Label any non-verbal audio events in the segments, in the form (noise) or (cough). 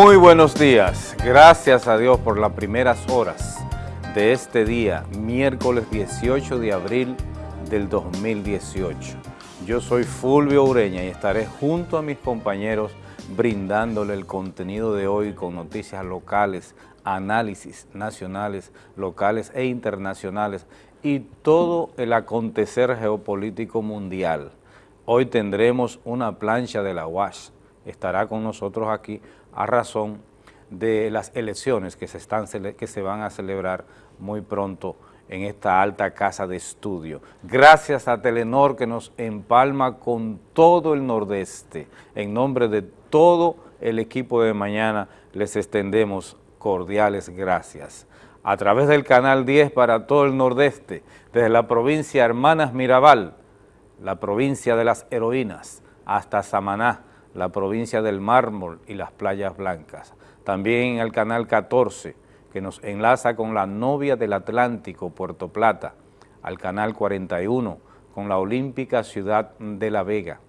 Muy buenos días, gracias a Dios por las primeras horas de este día, miércoles 18 de abril del 2018. Yo soy Fulvio Ureña y estaré junto a mis compañeros brindándole el contenido de hoy con noticias locales, análisis nacionales, locales e internacionales y todo el acontecer geopolítico mundial. Hoy tendremos una plancha de la UAS, estará con nosotros aquí a razón de las elecciones que se, están, que se van a celebrar muy pronto en esta alta casa de estudio. Gracias a Telenor que nos empalma con todo el nordeste. En nombre de todo el equipo de mañana les extendemos cordiales gracias. A través del canal 10 para todo el nordeste, desde la provincia Hermanas Mirabal, la provincia de las heroínas, hasta Samaná, la provincia del mármol y las playas blancas. También el canal 14, que nos enlaza con la novia del Atlántico, Puerto Plata, al canal 41, con la olímpica ciudad de La Vega,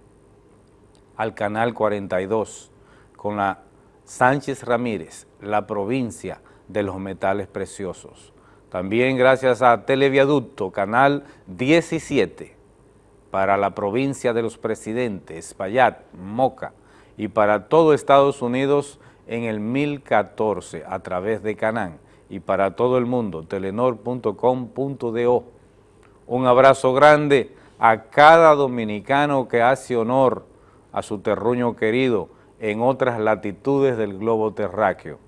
al canal 42, con la Sánchez Ramírez, la provincia de los metales preciosos. También gracias a Televiaducto, canal 17, para la provincia de los presidentes, Payat, Moca, y para todo Estados Unidos en el 1014 a través de Canán y para todo el mundo, telenor.com.do. Un abrazo grande a cada dominicano que hace honor a su terruño querido en otras latitudes del globo terráqueo.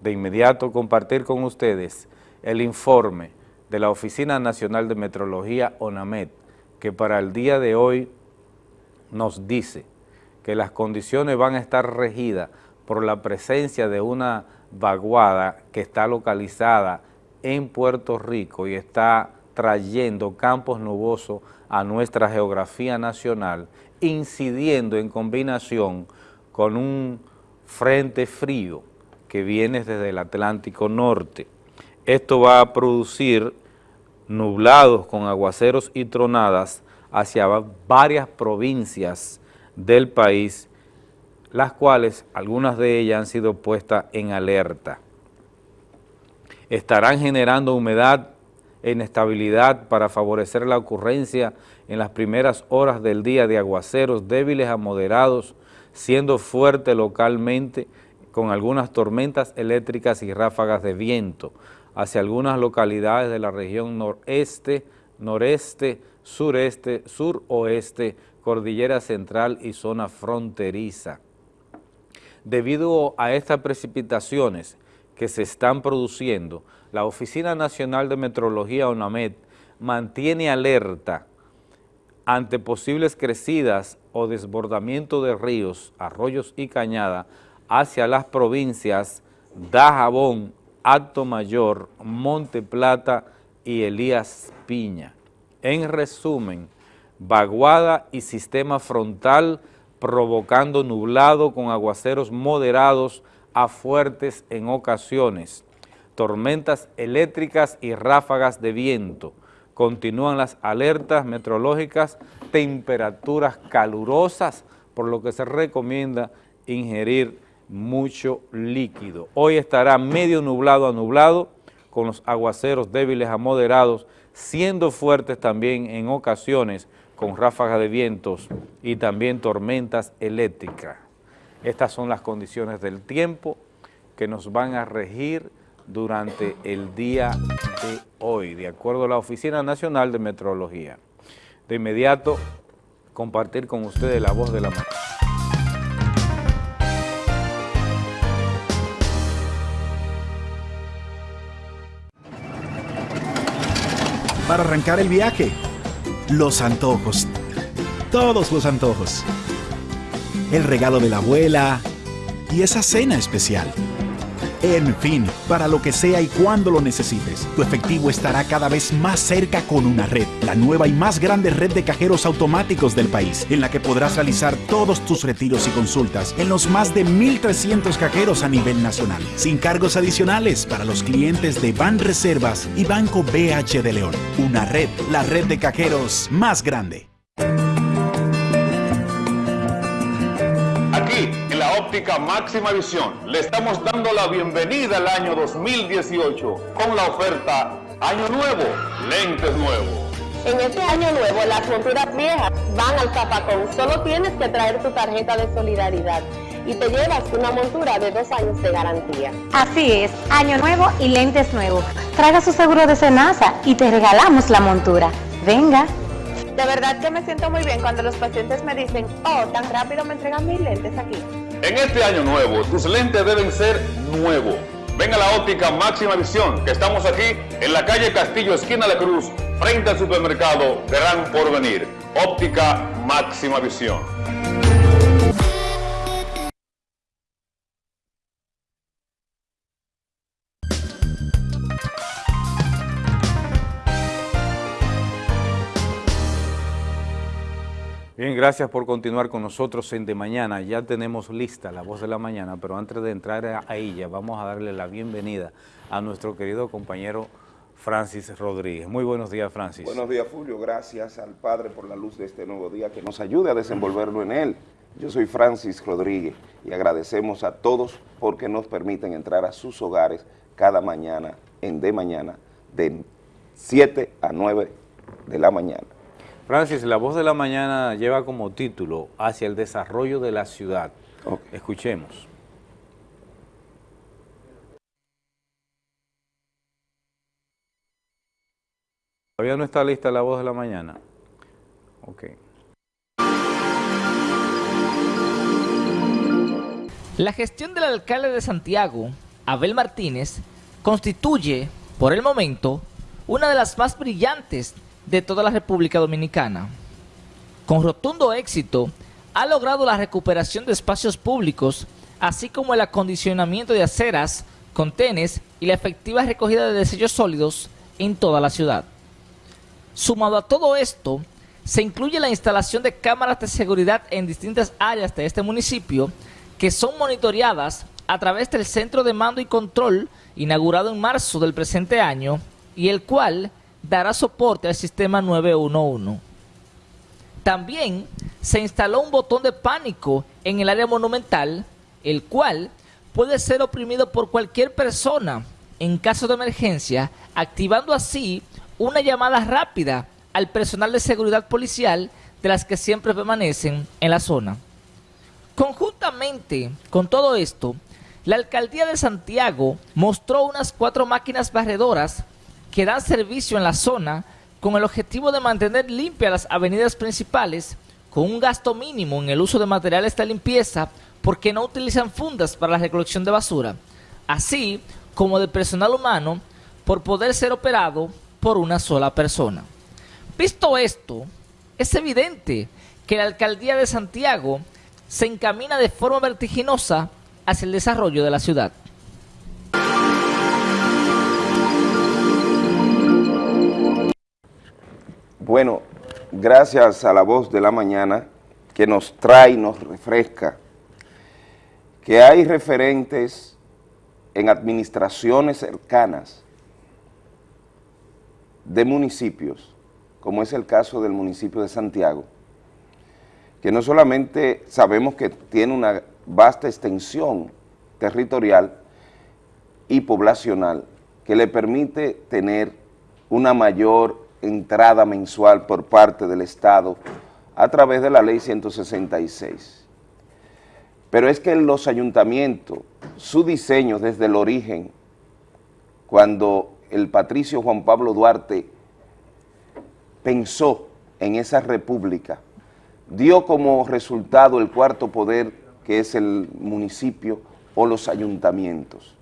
De inmediato compartir con ustedes el informe de la Oficina Nacional de Metrología, ONAMET, que para el día de hoy nos dice que las condiciones van a estar regidas por la presencia de una vaguada que está localizada en Puerto Rico y está trayendo campos nubosos a nuestra geografía nacional, incidiendo en combinación con un frente frío que viene desde el Atlántico Norte. Esto va a producir nublados con aguaceros y tronadas hacia varias provincias del país las cuales algunas de ellas han sido puestas en alerta. Estarán generando humedad e inestabilidad para favorecer la ocurrencia en las primeras horas del día de aguaceros débiles a moderados, siendo fuerte localmente con algunas tormentas eléctricas y ráfagas de viento hacia algunas localidades de la región noreste, noreste, sureste, suroeste, cordillera central y zona fronteriza. Debido a estas precipitaciones que se están produciendo, la Oficina Nacional de Metrología, ONAMED, mantiene alerta ante posibles crecidas o desbordamiento de ríos, arroyos y cañadas hacia las provincias Dajabón, Alto Mayor, Monte Plata y Elías Piña. En resumen, vaguada y sistema frontal provocando nublado con aguaceros moderados a fuertes en ocasiones, tormentas eléctricas y ráfagas de viento. Continúan las alertas meteorológicas, temperaturas calurosas, por lo que se recomienda ingerir mucho líquido. Hoy estará medio nublado a nublado, con los aguaceros débiles a moderados, siendo fuertes también en ocasiones, con ráfagas de vientos y también tormentas eléctricas. Estas son las condiciones del tiempo que nos van a regir durante el día de hoy, de acuerdo a la Oficina Nacional de Meteorología. De inmediato, compartir con ustedes la voz de la mañana. Para arrancar el viaje, los antojos. Todos los antojos. El regalo de la abuela y esa cena especial. En fin, para lo que sea y cuando lo necesites, tu efectivo estará cada vez más cerca con una red, la nueva y más grande red de cajeros automáticos del país, en la que podrás realizar todos tus retiros y consultas en los más de 1.300 cajeros a nivel nacional, sin cargos adicionales para los clientes de Ban Reservas y Banco BH de León. Una red, la red de cajeros más grande. Óptica máxima visión. Le estamos dando la bienvenida al año 2018 con la oferta Año Nuevo, lentes nuevos. En este año nuevo, las monturas viejas van al zapacón. Solo tienes que traer tu tarjeta de solidaridad y te llevas una montura de dos años de garantía. Así es, año nuevo y lentes nuevos. Traiga su seguro de cenaza y te regalamos la montura. Venga. De verdad que me siento muy bien cuando los pacientes me dicen, oh, tan rápido me entregan mis lentes aquí. En este año nuevo, tus lentes deben ser nuevos. Ven a la óptica Máxima Visión, que estamos aquí en la calle Castillo, esquina de Cruz, frente al supermercado Gran Porvenir. Óptica Máxima Visión. Gracias por continuar con nosotros en De Mañana. Ya tenemos lista la voz de la mañana, pero antes de entrar a ella, vamos a darle la bienvenida a nuestro querido compañero Francis Rodríguez. Muy buenos días, Francis. Buenos días, Fulvio. Gracias al Padre por la luz de este nuevo día que nos ayude a desenvolverlo en él. Yo soy Francis Rodríguez y agradecemos a todos porque nos permiten entrar a sus hogares cada mañana en De Mañana de 7 a 9 de la mañana. Francis, la voz de la mañana lleva como título Hacia el desarrollo de la ciudad. Okay. Escuchemos. Todavía no está lista la voz de la mañana. Ok. La gestión del alcalde de Santiago, Abel Martínez, constituye, por el momento, una de las más brillantes de toda la República Dominicana. Con rotundo éxito, ha logrado la recuperación de espacios públicos, así como el acondicionamiento de aceras, contenes y la efectiva recogida de desechos sólidos en toda la ciudad. Sumado a todo esto, se incluye la instalación de cámaras de seguridad en distintas áreas de este municipio que son monitoreadas a través del Centro de Mando y Control inaugurado en marzo del presente año y el cual dará soporte al sistema 911. También se instaló un botón de pánico en el área monumental, el cual puede ser oprimido por cualquier persona en caso de emergencia, activando así una llamada rápida al personal de seguridad policial de las que siempre permanecen en la zona. Conjuntamente con todo esto, la alcaldía de Santiago mostró unas cuatro máquinas barredoras que dan servicio en la zona con el objetivo de mantener limpias las avenidas principales con un gasto mínimo en el uso de materiales de limpieza porque no utilizan fundas para la recolección de basura, así como de personal humano por poder ser operado por una sola persona. Visto esto, es evidente que la alcaldía de Santiago se encamina de forma vertiginosa hacia el desarrollo de la ciudad. Bueno, gracias a la voz de la mañana que nos trae y nos refresca, que hay referentes en administraciones cercanas de municipios, como es el caso del municipio de Santiago, que no solamente sabemos que tiene una vasta extensión territorial y poblacional que le permite tener una mayor entrada mensual por parte del Estado a través de la ley 166. Pero es que los ayuntamientos, su diseño desde el origen, cuando el patricio Juan Pablo Duarte pensó en esa república, dio como resultado el cuarto poder que es el municipio o los ayuntamientos.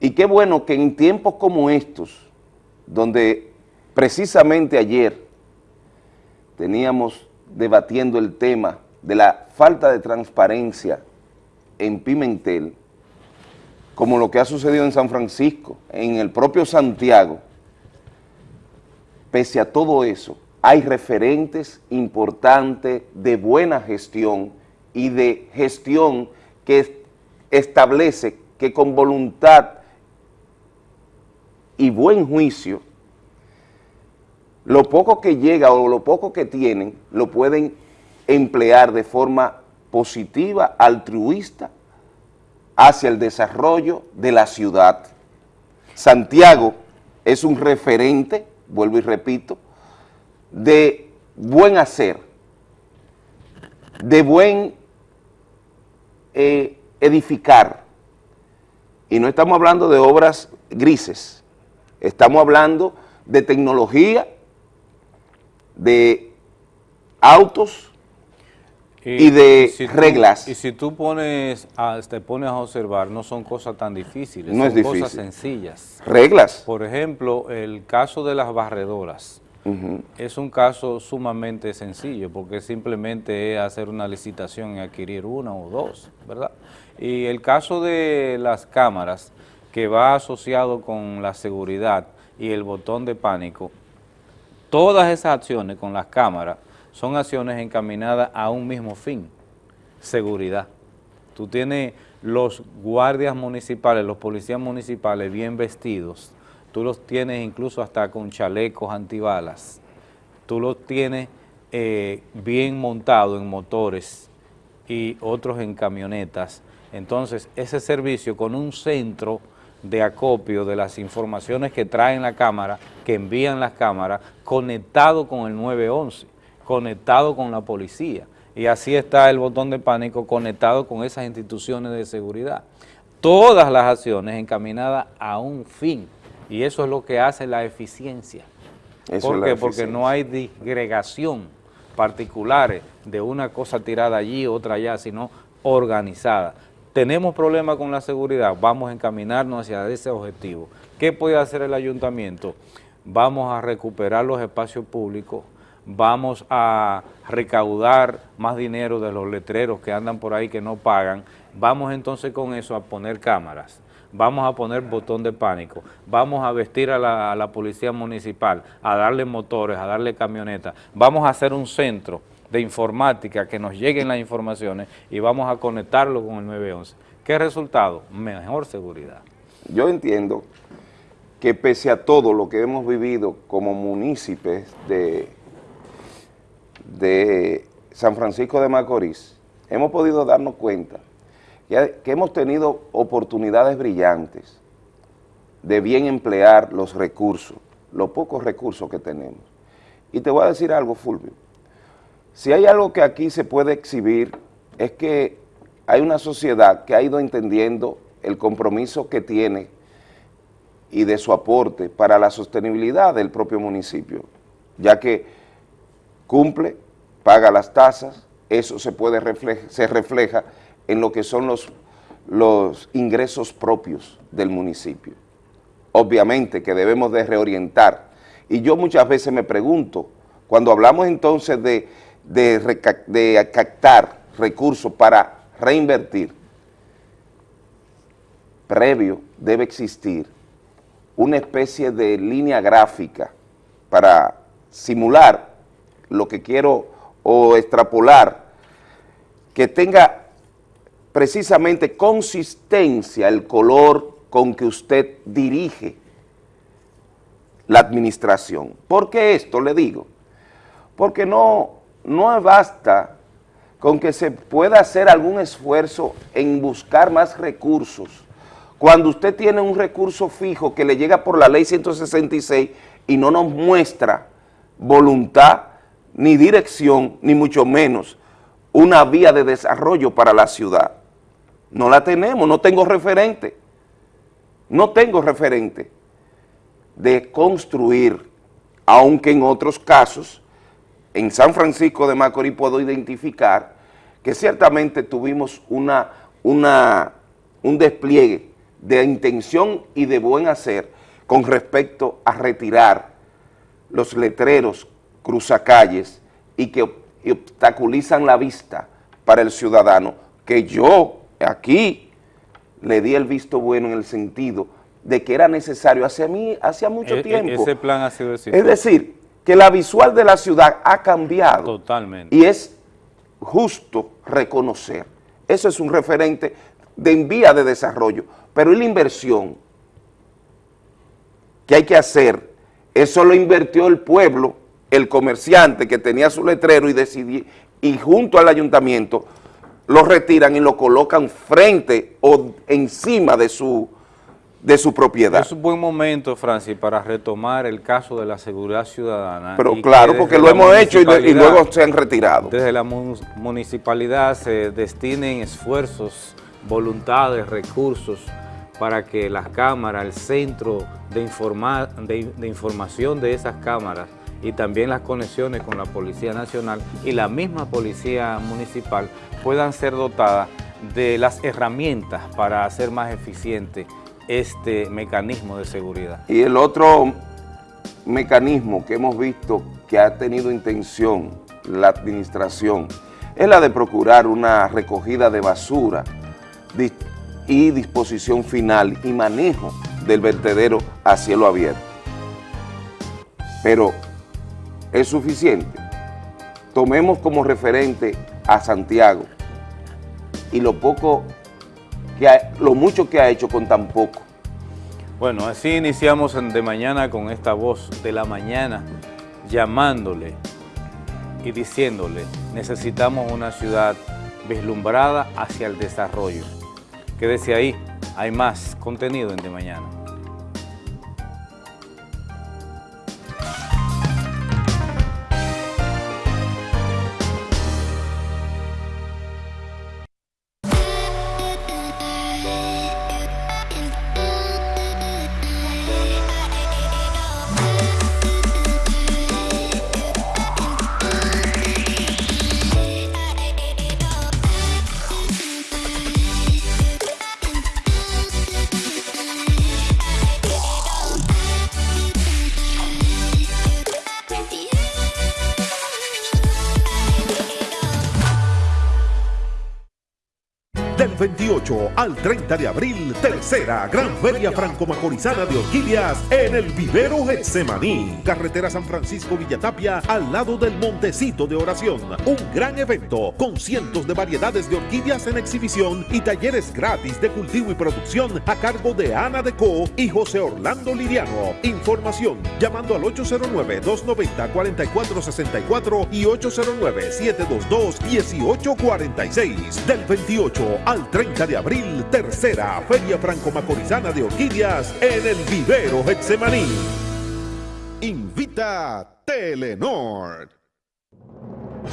Y qué bueno que en tiempos como estos, donde precisamente ayer teníamos debatiendo el tema de la falta de transparencia en Pimentel, como lo que ha sucedido en San Francisco, en el propio Santiago, pese a todo eso, hay referentes importantes de buena gestión y de gestión que establece que con voluntad y buen juicio, lo poco que llega o lo poco que tienen, lo pueden emplear de forma positiva, altruista, hacia el desarrollo de la ciudad. Santiago es un referente, vuelvo y repito, de buen hacer, de buen eh, edificar. Y no estamos hablando de obras grises, estamos hablando de tecnología, de autos y, de reglas. y si tú pones a, te pones a observar, no son cosas tan difíciles, no son es cosas difícil. sencillas. Reglas. Por ejemplo, el caso de las barredoras es un caso sumamente sencillo porque simplemente es hacer una licitación y adquirir una o dos, ¿verdad? Y el caso de las cámaras que va asociado con la seguridad y el botón de pánico, todas esas acciones con las cámaras son acciones encaminadas a un mismo fin, seguridad. Tú tienes los guardias municipales, los policías municipales bien vestidos, tú los tienes incluso hasta con chalecos antibalas, tú los tienes eh, bien montados en motores y otros en camionetas. Entonces, ese servicio con un centro de acopio de las informaciones que traen la cámara, que envían las cámaras, conectado con el 911, conectado con la policía. Y así está el botón de pánico conectado con esas instituciones de seguridad. Todas las acciones encaminadas a un fin. Y eso es lo que hace la eficiencia. Eso ¿Por qué? Porque no hay disgregación particulares de una cosa tirada allí, otra allá, sino organizada. Tenemos problemas con la seguridad, vamos a encaminarnos hacia ese objetivo. ¿Qué puede hacer el ayuntamiento? Vamos a recuperar los espacios públicos, vamos a recaudar más dinero de los letreros que andan por ahí que no pagan, vamos entonces con eso a poner cámaras, vamos a poner botón de pánico, vamos a vestir a la, a la policía municipal, a darle motores, a darle camionetas, vamos a hacer un centro de informática que nos lleguen las informaciones y vamos a conectarlo con el 911. ¿Qué resultado? Mejor seguridad. Yo entiendo que pese a todo lo que hemos vivido como municipios de, de San Francisco de Macorís, hemos podido darnos cuenta que, que hemos tenido oportunidades brillantes de bien emplear los recursos, los pocos recursos que tenemos. Y te voy a decir algo, Fulvio. Si hay algo que aquí se puede exhibir es que hay una sociedad que ha ido entendiendo el compromiso que tiene y de su aporte para la sostenibilidad del propio municipio, ya que cumple, paga las tasas, eso se puede refleja, se refleja en lo que son los, los ingresos propios del municipio. Obviamente que debemos de reorientar, y yo muchas veces me pregunto, cuando hablamos entonces de, de, de captar recursos para reinvertir, previo debe existir una especie de línea gráfica para simular lo que quiero o extrapolar, que tenga precisamente consistencia el color con que usted dirige la administración. ¿Por qué esto le digo? Porque no, no basta con que se pueda hacer algún esfuerzo en buscar más recursos. Cuando usted tiene un recurso fijo que le llega por la ley 166 y no nos muestra voluntad, ni dirección, ni mucho menos una vía de desarrollo para la ciudad. No la tenemos, no tengo referente. No tengo referente de construir, aunque en otros casos, en San Francisco de Macorís puedo identificar que ciertamente tuvimos una, una, un despliegue de intención y de buen hacer con respecto a retirar los letreros cruzacalles y que obstaculizan la vista para el ciudadano, que yo aquí le di el visto bueno en el sentido de que era necesario hace mí, hacía mucho E- e- tiempo. Ese plan ha sido Es decir, que la visual de la ciudad ha cambiado. Totalmente. Y es justo reconocer. Eso es un referente de en vía de desarrollo. Pero ¿y la inversión que hay que hacer? Eso lo invirtió el pueblo, el comerciante que tenía su letrero y decidió, y junto al ayuntamiento lo retiran y lo colocan frente o encima de su, de su propiedad. Es un buen momento, Francis, para retomar el caso de la seguridad ciudadana. Pero claro, que porque lo hemos hecho y, de- y municipalidad- luego se han retirado. Desde la mu- municipalidad se destinen esfuerzos, voluntades, recursos para que las cámaras, el centro de, informa- de- de información de esas cámaras y también las conexiones con la Policía Nacional y la misma Policía Municipal puedan ser dotadas de las herramientas para hacer más eficiente este mecanismo de seguridad. Y el otro mecanismo que hemos visto que ha tenido intención la administración es la de procurar una recogida de basura y disposición final y manejo del vertedero a cielo abierto. Pero es suficiente. Tomemos como referente a Santiago y lo poco que lo mucho que ha hecho con tan poco. Bueno, así iniciamos de mañana con esta voz de la mañana, llamándole y diciéndole, necesitamos una ciudad vislumbrada hacia el desarrollo. Quédese ahí, hay más contenido en de mañana. Al 30 de abril, tercera Gran Feria Franco-Macorizana de Orquídeas en el Vivero Getsemaní. Carretera San Francisco Villatapia al lado del Montecito de Oración. Un gran evento con cientos de variedades de orquídeas en exhibición y talleres gratis de cultivo y producción a cargo de Ana Deco y José Orlando Liriano. Información llamando al 809-290-4464 y 809-722-1846. Del 28 al 30 de abril, tercera Feria Franco-Macorizana de Orquídeas en el Vivero Getsemaní. Invita Telenor.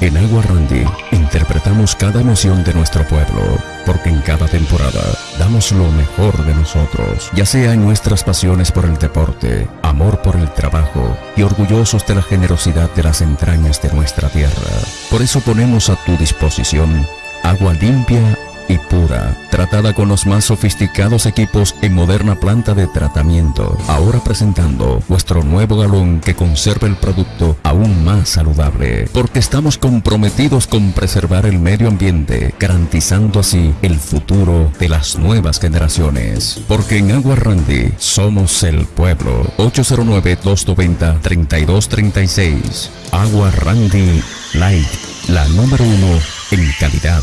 En Agua Randy interpretamos cada emoción de nuestro pueblo, porque en cada temporada damos lo mejor de nosotros, ya sea en nuestras pasiones por el deporte, amor por el trabajo y orgullosos de la generosidad de las entrañas de nuestra tierra. Por eso ponemos a tu disposición agua limpia y pura, tratada con los más sofisticados equipos en moderna planta de tratamiento. Ahora presentando nuestro nuevo galón que conserva el producto aún más saludable, porque estamos comprometidos con preservar el medio ambiente, garantizando así el futuro de las nuevas generaciones. Porque en Agua Randy somos el pueblo. 809-290-3236. Agua Randy Light, la número uno en calidad.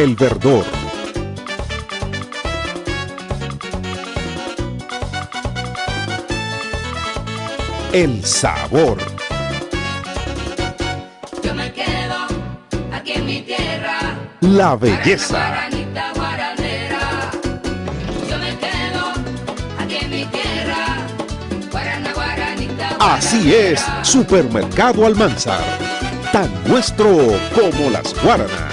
El Verdor. El sabor. Yo me quedo aquí en mi tierra. La belleza. Guaranita guaranera. Yo me quedo aquí en mi tierra. Guarana, guaranita, Así es, Supermercado Almanzar. Tan nuestro como las guaranas.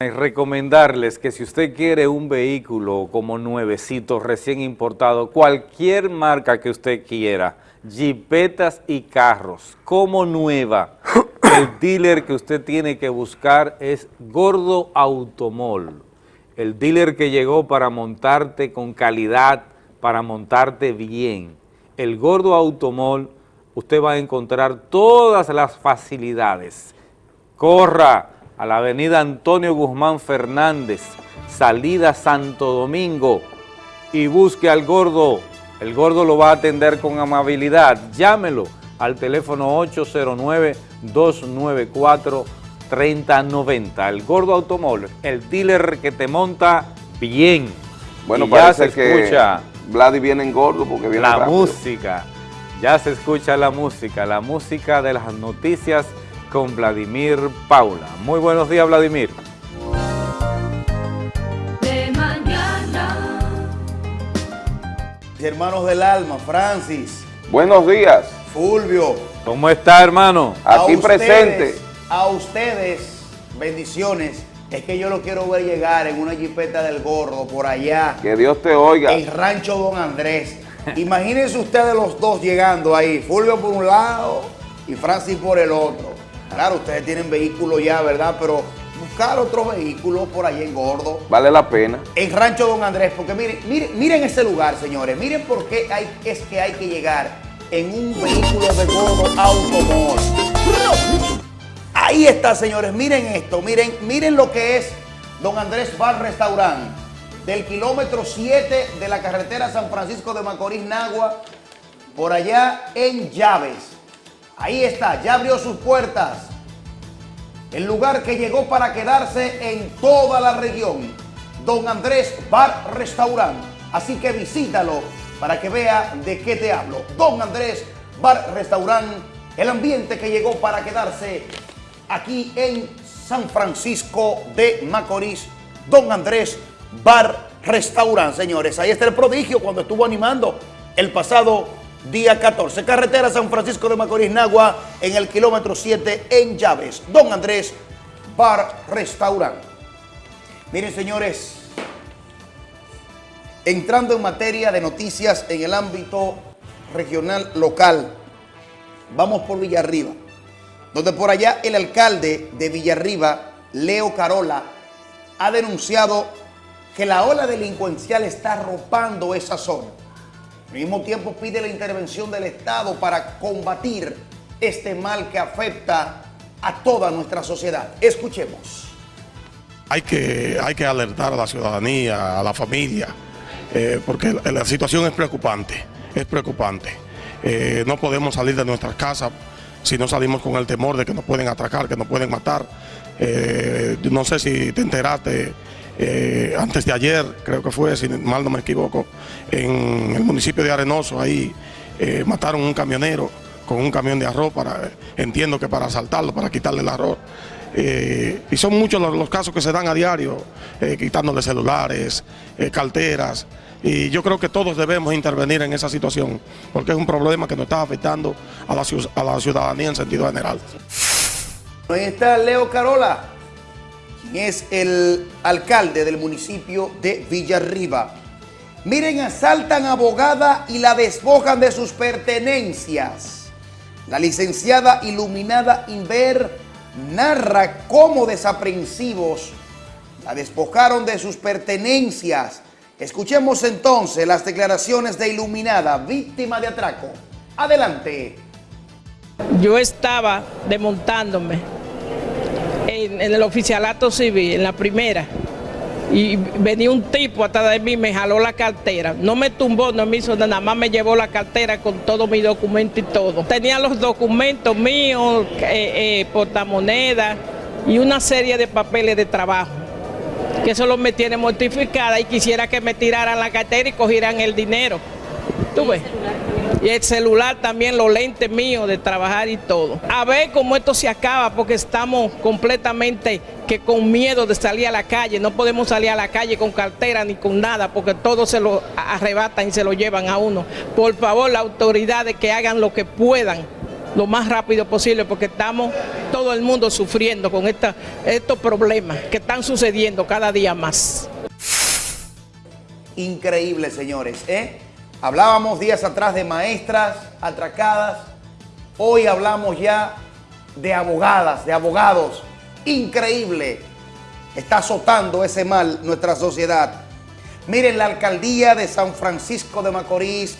Recomendarles que si usted quiere un vehículo como nuevecito, recién importado, cualquier marca que usted quiera, jipetas y carros, como nueva, (coughs) el dealer que usted tiene que buscar es Gordo Automol, el dealer que llegó para montarte con calidad, para montarte bien. El Gordo Automol, usted va a encontrar todas las facilidades corra, a la avenida Antonio Guzmán Fernández, salida Santo Domingo, y busque al gordo. El gordo lo va a atender con amabilidad. Llámelo al teléfono 809-294-3090. El gordo automóvil, el dealer que te monta bien. Bueno, Y ya parece se que escucha Vladi viene en gordo porque viene la rápido. música. Ya se escucha la música, la música de las noticias con Vladimir Paula. Muy buenos días, Vladimir. De mañana. Hermanos del alma, Francis, Buenos días. Fulvio. ¿Cómo está, hermano? Aquí a ustedes, presente. A ustedes, bendiciones. Es que yo lo quiero ver llegar en una jipeta del gordo por allá. Que Dios te oiga. En Rancho Don Andrés. (laughs) Imagínense ustedes los dos llegando ahí. Fulvio por un lado y Francis por el otro. Claro, ustedes tienen vehículo ya, ¿verdad? Pero buscar otro vehículo por allá en Gordo. Vale la pena. En Rancho Don Andrés, porque miren, miren, miren ese lugar, señores. Miren por qué hay, es que hay que llegar en un vehículo de Gordo Automóvil. Ahí está, señores. Miren esto. Miren, miren lo que es Don Andrés Bar Restaurant. Del kilómetro 7 de la carretera San Francisco de Macorís, Nagua, por allá en Llaves. Ahí está, ya abrió sus puertas. El lugar que llegó para quedarse en toda la región. Don Andrés Bar Restaurant. Así que visítalo para que vea de qué te hablo. Don Andrés Bar Restaurant. El ambiente que llegó para quedarse aquí en San Francisco de Macorís. Don Andrés Bar Restaurant, señores. Ahí está el prodigio cuando estuvo animando el pasado día 14. Carretera San Francisco de Macorís, Nagua, en el kilómetro 7 en Llaves. Don Andrés Bar Restaurant. Miren, señores, entrando en materia de noticias en el ámbito regional local, vamos por Villarriba, donde por allá el alcalde de Villarriba, Leo Carola, ha denunciado que la ola delincuencial está arropando esa zona. Al mismo tiempo pide la intervención del Estado para combatir este mal que afecta a toda nuestra sociedad. Escuchemos. Hay que, hay que alertar a la ciudadanía, a la familia, eh, porque la, situación es preocupante, es preocupante. Eh, no podemos salir de nuestras casas si no salimos con el temor de que nos pueden atracar, que nos pueden matar. Eh, no sé si te enteraste, eh, antes de ayer, creo que fue, si mal no me equivoco, en el municipio de Arenoso, ahí eh, mataron un camionero con un camión de arroz, para, entiendo que para asaltarlo, para quitarle el arroz. Eh, y son muchos los, casos que se dan a diario, quitándole celulares, carteras. Y yo creo que todos debemos intervenir en esa situación, porque es un problema que nos está afectando a la, a la ciudadanía en sentido general. Ahí está Leo Carola, es el alcalde del municipio de Villarriba. Miren, asaltan abogada y la despojan de sus pertenencias. La licenciada iluminada Inver narra cómo desaprensivos la despojaron de sus pertenencias. Escuchemos entonces las declaraciones de Iluminada, víctima de atraco. Adelante. Yo estaba desmontándome en, en el oficialato civil, en la primera, y venía un tipo atrás de mí, me jaló la cartera. No me tumbó, no me hizo nada, nada más me llevó la cartera con todos mis documentos y todo. Tenía los documentos míos, eh, eh, portamonedas y una serie de papeles de trabajo. Que eso me tiene mortificada y quisiera que me tiraran la cartera y cogieran el dinero. ¿Tú ves? Y el celular también, los lentes míos de trabajar y todo. A ver cómo esto se acaba, porque estamos completamente que con miedo de salir a la calle. No podemos salir a la calle con cartera ni con nada, porque todo se lo arrebatan y se lo llevan a uno. Por favor, las autoridades que hagan lo que puedan lo más rápido posible, porque estamos todo el mundo sufriendo con esta, estos problemas que están sucediendo cada día más. Increíble, señores. ¿eh? Hablábamos días atrás de maestras atracadas. Hoy hablamos ya de abogadas, de abogados. Increíble. Está azotando ese mal nuestra sociedad. Miren, la alcaldía de San Francisco de Macorís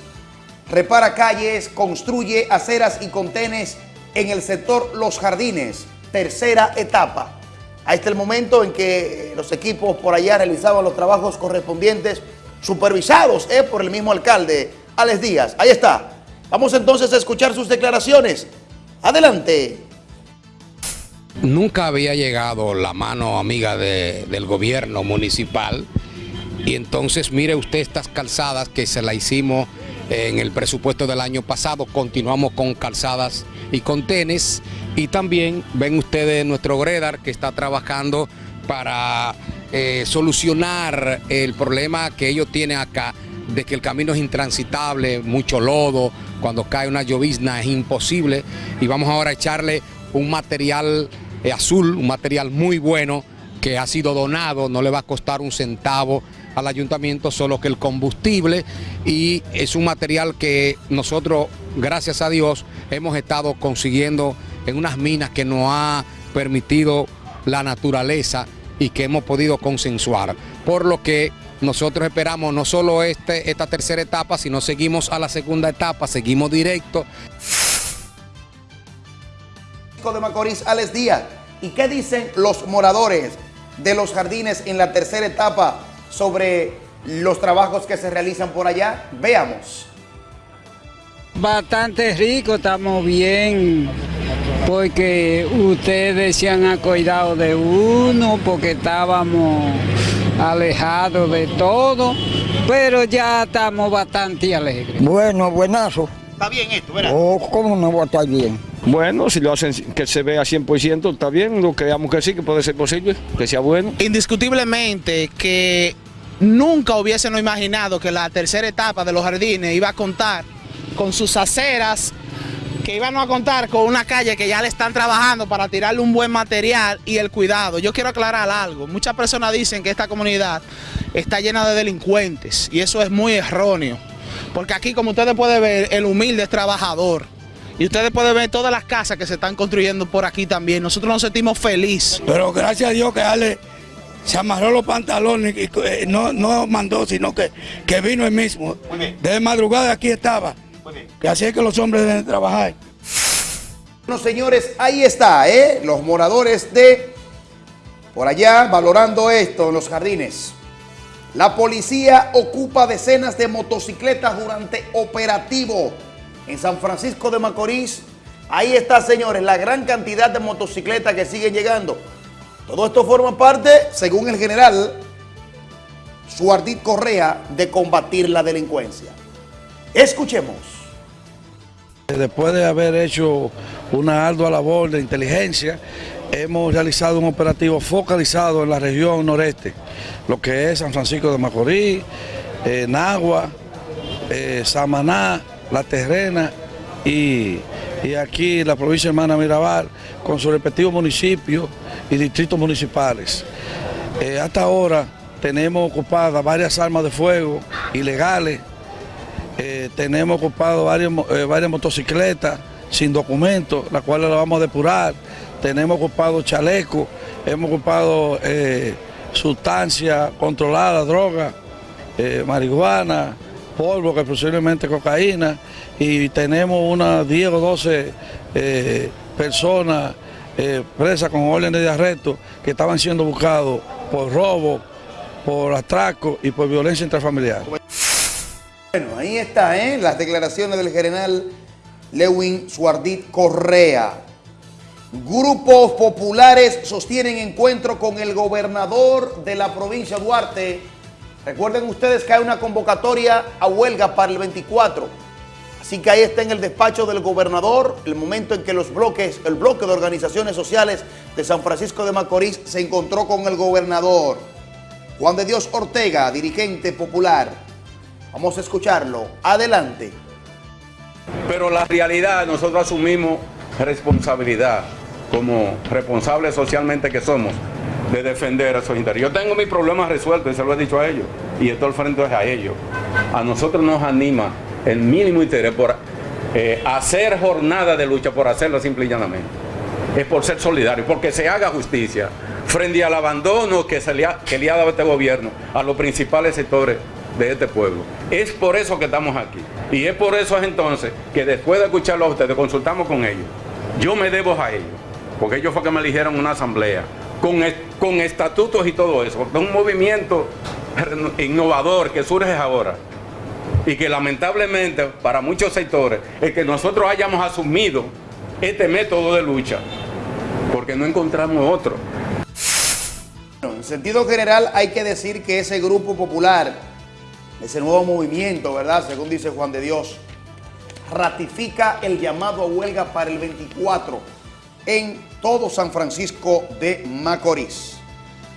repara calles, construye aceras y contenes en el sector Los Jardines, tercera etapa. Ahí está el momento en que los equipos por allá realizaban los trabajos correspondientes, supervisados eh, por el mismo alcalde, Alex Díaz. Ahí está. Vamos entonces a escuchar sus declaraciones. Adelante. Nunca había llegado la mano amiga de- del gobierno municipal y entonces mire usted estas calzadas que se la hicimos en el presupuesto del año pasado, continuamos con calzadas y con tenis y también ven ustedes nuestro Gredar que está trabajando para eh, solucionar el problema que ellos tienen acá de que el camino es intransitable, mucho lodo, cuando cae una llovizna es imposible. Y vamos ahora a echarle un material eh, azul, un material muy bueno que ha sido donado, no le va a costar un centavo al ayuntamiento, solo que el combustible. Y es un material que nosotros, gracias a Dios, hemos estado consiguiendo en unas minas que nos ha permitido la naturaleza y que hemos podido consensuar. Por lo que nosotros esperamos no solo este, esta tercera etapa, sino seguimos a la segunda etapa, seguimos directo. De Macorís, Alex Díaz. ¿Y qué dicen los moradores de los jardines en la tercera etapa sobre los trabajos que se realizan por allá? Veamos. Bastante rico, estamos bien, porque ustedes se han cuidado de uno, porque estábamos alejados de todo, pero ya estamos bastante alegres. Bueno, buenazo. Está bien esto, ¿verdad? Oh, ¿cómo no va a estar bien? Bueno, si lo hacen que se vea 100%, está bien, lo creamos que sí, que puede ser posible, que sea bueno. Indiscutiblemente que nunca hubiésemos imaginado que la tercera etapa de los jardines iba a contar con sus aceras, que iban a contar con una calle que ya le están trabajando para tirarle un buen material y el cuidado. Yo quiero aclarar algo. Muchas personas dicen que esta comunidad está llena de delincuentes y eso es muy erróneo. Porque aquí, como ustedes pueden ver, el humilde es trabajador. Y ustedes pueden ver todas las casas que se están construyendo por aquí también. Nosotros nos sentimos felices. Pero gracias a Dios que Ale se amarró los pantalones y eh, no, no mandó, sino que, que vino él mismo. Desde madrugada aquí estaba. Que así es que los hombres deben trabajar. Bueno, señores, ahí está, ¿eh? Los moradores de por allá valorando esto en los jardines. La policía ocupa decenas de motocicletas durante operativo en San Francisco de Macorís. Ahí está, señores, la gran cantidad de motocicletas que siguen llegando. Todo esto forma parte, según el general Suardit Correa, de combatir la delincuencia. Escuchemos. Después de haber hecho una ardua labor de inteligencia, hemos realizado un operativo focalizado en la región noreste, lo que es San Francisco de Macorís, eh, Nagua, eh, Samaná, La Terrena y, aquí la provincia Hermana Mirabal, con sus respectivos municipios y distritos municipales. Eh, hasta ahora tenemos ocupadas varias armas de fuego ilegales, eh, tenemos ocupado eh, varias motocicletas sin documentos, las cuales las vamos a depurar. Tenemos ocupado chalecos, hemos ocupado eh, sustancias controladas, drogas, eh, marihuana, polvo, que posiblemente cocaína, y tenemos unas 10 o 12 eh, personas presas con órdenes de arresto que estaban siendo buscados por robo, por atraco y por violencia intrafamiliar. Bueno, ahí está, ¿eh? Las declaraciones del general Lewin Suardit Correa. Grupos populares sostienen encuentro con el gobernador de la provincia de Duarte. Recuerden ustedes que hay una convocatoria a huelga para el 24. Así que ahí está en el despacho del gobernador el momento en que los bloques, el bloque de organizaciones sociales de San Francisco de Macorís se encontró con el gobernador. Juan de Dios Ortega, dirigente popular. Vamos a escucharlo. Adelante. Pero la realidad, nosotros asumimos responsabilidad como responsables socialmente que somos de defender a esos intereses. Yo tengo mis problemas resueltos y se lo he dicho a ellos. Y esto al frente es a ellos. A nosotros nos anima el mínimo interés por eh, hacer jornada de lucha, por hacerlo simple y llanamente. Es por ser solidario, porque se haga justicia frente al abandono que, se que le ha dado este gobierno a los principales sectores de este pueblo. Es por eso que estamos aquí. Y es por eso es entonces que después de escucharlo a ustedes, consultamos con ellos. Yo me debo a ellos, porque ellos fue que me eligieron una asamblea con, con estatutos y todo eso. porque Es un movimiento innovador que surge ahora y que lamentablemente para muchos sectores es que nosotros hayamos asumido este método de lucha porque no encontramos otro. En sentido general hay que decir que ese grupo popular, ese nuevo movimiento, ¿verdad? Según dice Juan de Dios, ratifica el llamado a huelga para el 24 en todo San Francisco de Macorís.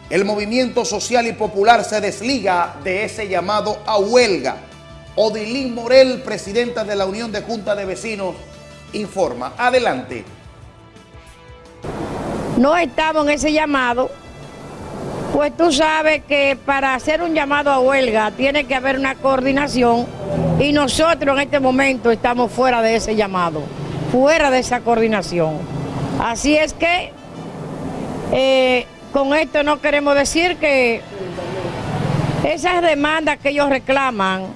El movimiento social y popular se desliga de ese llamado a huelga. Odilín Morel, presidenta de la Unión de Junta de Vecinos, informa. Adelante. no estamos en ese llamado, pues tú sabes que para hacer un llamado a huelga tiene que haber una coordinación y nosotros en este momento estamos fuera de ese llamado, fuera de esa coordinación. Así es que eh, con esto no queremos decir que esas demandas que ellos reclaman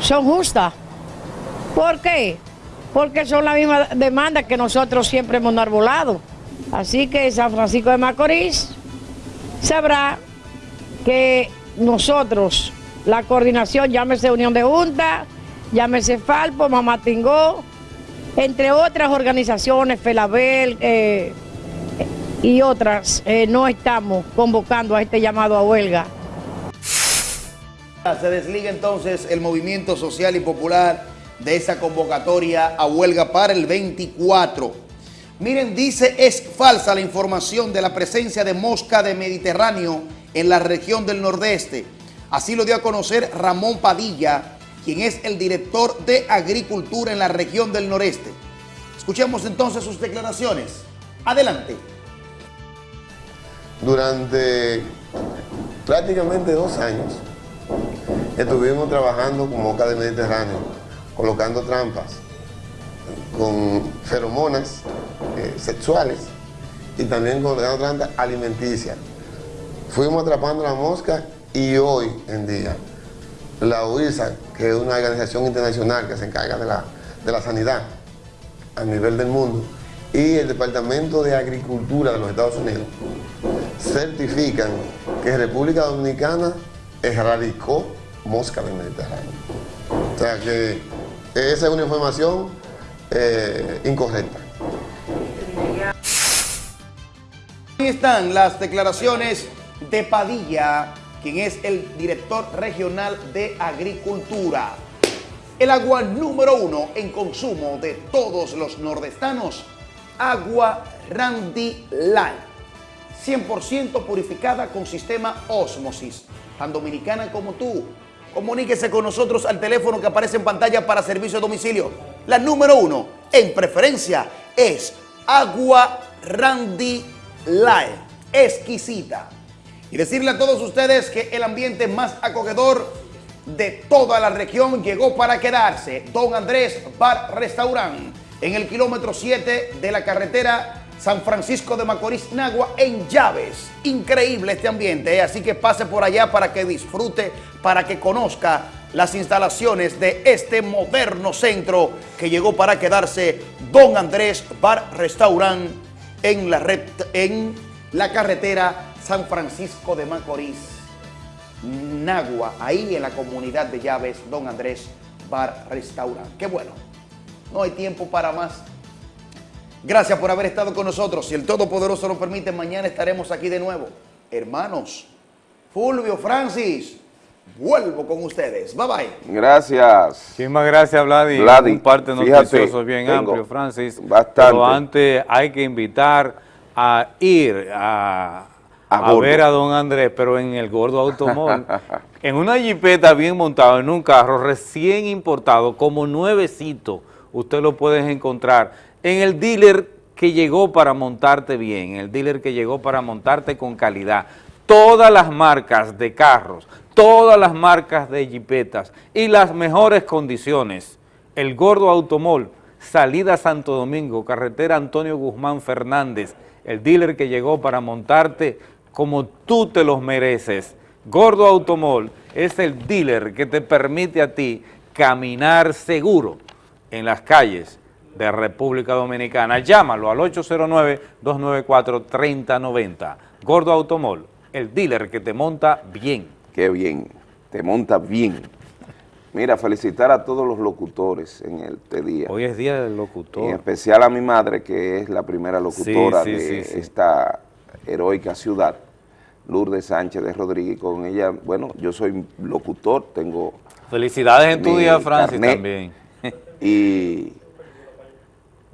son justas. ¿Por qué? Porque son las mismas demandas que nosotros siempre hemos arbolado. Así que San Francisco de Macorís sabrá que nosotros, la coordinación, llámese Unión de Junta, llámese Falpo, Mamatingó, entre otras organizaciones, Felabel eh, y otras, eh, no estamos convocando a este llamado a huelga. Se desliga entonces el movimiento social y popular de esa convocatoria a huelga para el 24. Miren, dice, es falsa la información de la presencia de mosca de Mediterráneo en la región del Nordeste. Así lo dio a conocer Ramón Padilla, quien es el director de Agricultura en la región del Noreste. Escuchemos entonces sus declaraciones. Adelante. Durante prácticamente dos años estuvimos trabajando con moca de Mediterráneo, colocando trampas con feromonas eh, sexuales y también colocando trampas alimenticias. Fuimos atrapando la mosca y hoy en día la UISA, que es una organización internacional que se encarga de la, de la sanidad a nivel del mundo, y el Departamento de Agricultura de los Estados Unidos certifican que República Dominicana erradicó mosca del Mediterráneo. O sea que esa es una información eh, incorrecta. Ahí están las declaraciones de Padilla, quien es el director regional de Agricultura. El agua número uno en consumo de todos los nordestanos, agua Randy Light. 100% purificada con sistema Osmosis, tan dominicana como tú. Comuníquese con nosotros al teléfono que aparece en pantalla para servicio a domicilio. La número uno en preferencia es agua Randy Light, exquisita. Y decirle a todos ustedes que el ambiente más acogedor de toda la región llegó para quedarse. Don Andrés Bar Restaurant, en el kilómetro 7 de la carretera San Francisco de Macorís, Nagua, en Llaves. Increíble este ambiente, ¿eh? así que pase por allá para que disfrute, para que conozca las instalaciones de este moderno centro que llegó para quedarse Don Andrés Bar Restaurant en la, en la carretera San Francisco de Macorís, Nagua, ahí en la comunidad de Llaves, Don Andrés Bar Restaurant. Qué bueno, no hay tiempo para más. Gracias por haber estado con nosotros. Si el Todopoderoso lo permite, mañana estaremos aquí de nuevo. Hermanos, Fulvio, Francis, vuelvo con ustedes. Bye bye. Gracias. Muchísimas gracias, Vladi. Vladi, Un parte noticioso bien amplio, Francis. bastante. Pero antes hay que invitar a ir a, A ver a don Andrés, pero en el Gordo Automóvil. (laughs) en una jipeta bien montada, en un carro recién importado, como nuevecito, usted lo puede encontrar en el dealer que llegó para montarte bien, en el dealer que llegó para montarte con calidad. Todas las marcas de carros, todas las marcas de jipetas y las mejores condiciones. El Gordo Automol, salida Santo Domingo, carretera Antonio Guzmán Fernández, el dealer que llegó para montarte como tú te los mereces. Gordo Automol es el dealer que te permite a ti caminar seguro en las calles de República Dominicana. Llámalo al 809-294-3090. Gordo Automol, el dealer que te monta bien. Qué bien, te monta bien. Mira, felicitar a todos los locutores en este día. Hoy es Día del Locutor. En especial a mi madre, que es la primera locutora Sí, sí, de sí, esta heroica ciudad, Lourdes Sánchez de Rodríguez. Con ella, bueno, yo soy locutor, tengo... Felicidades en tu día, Francis, carnet también. Y (laughs)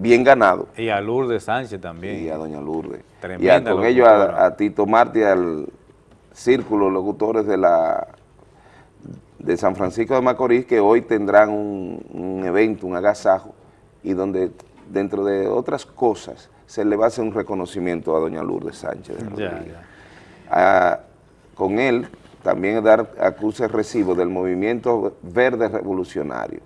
bien ganado. Y a Lourdes Sánchez también. Y a doña Lourdes. y Tremenda a- con ellos a, a Tito Martí, al Círculo de Locutores de la de San Francisco de Macorís, que hoy tendrán un, un evento, un agasajo, y donde dentro de otras cosas se le va a hacer un reconocimiento a doña Lourdes Sánchez de Ya, ya. Con él también dar acuse recibo del movimiento verde revolucionario.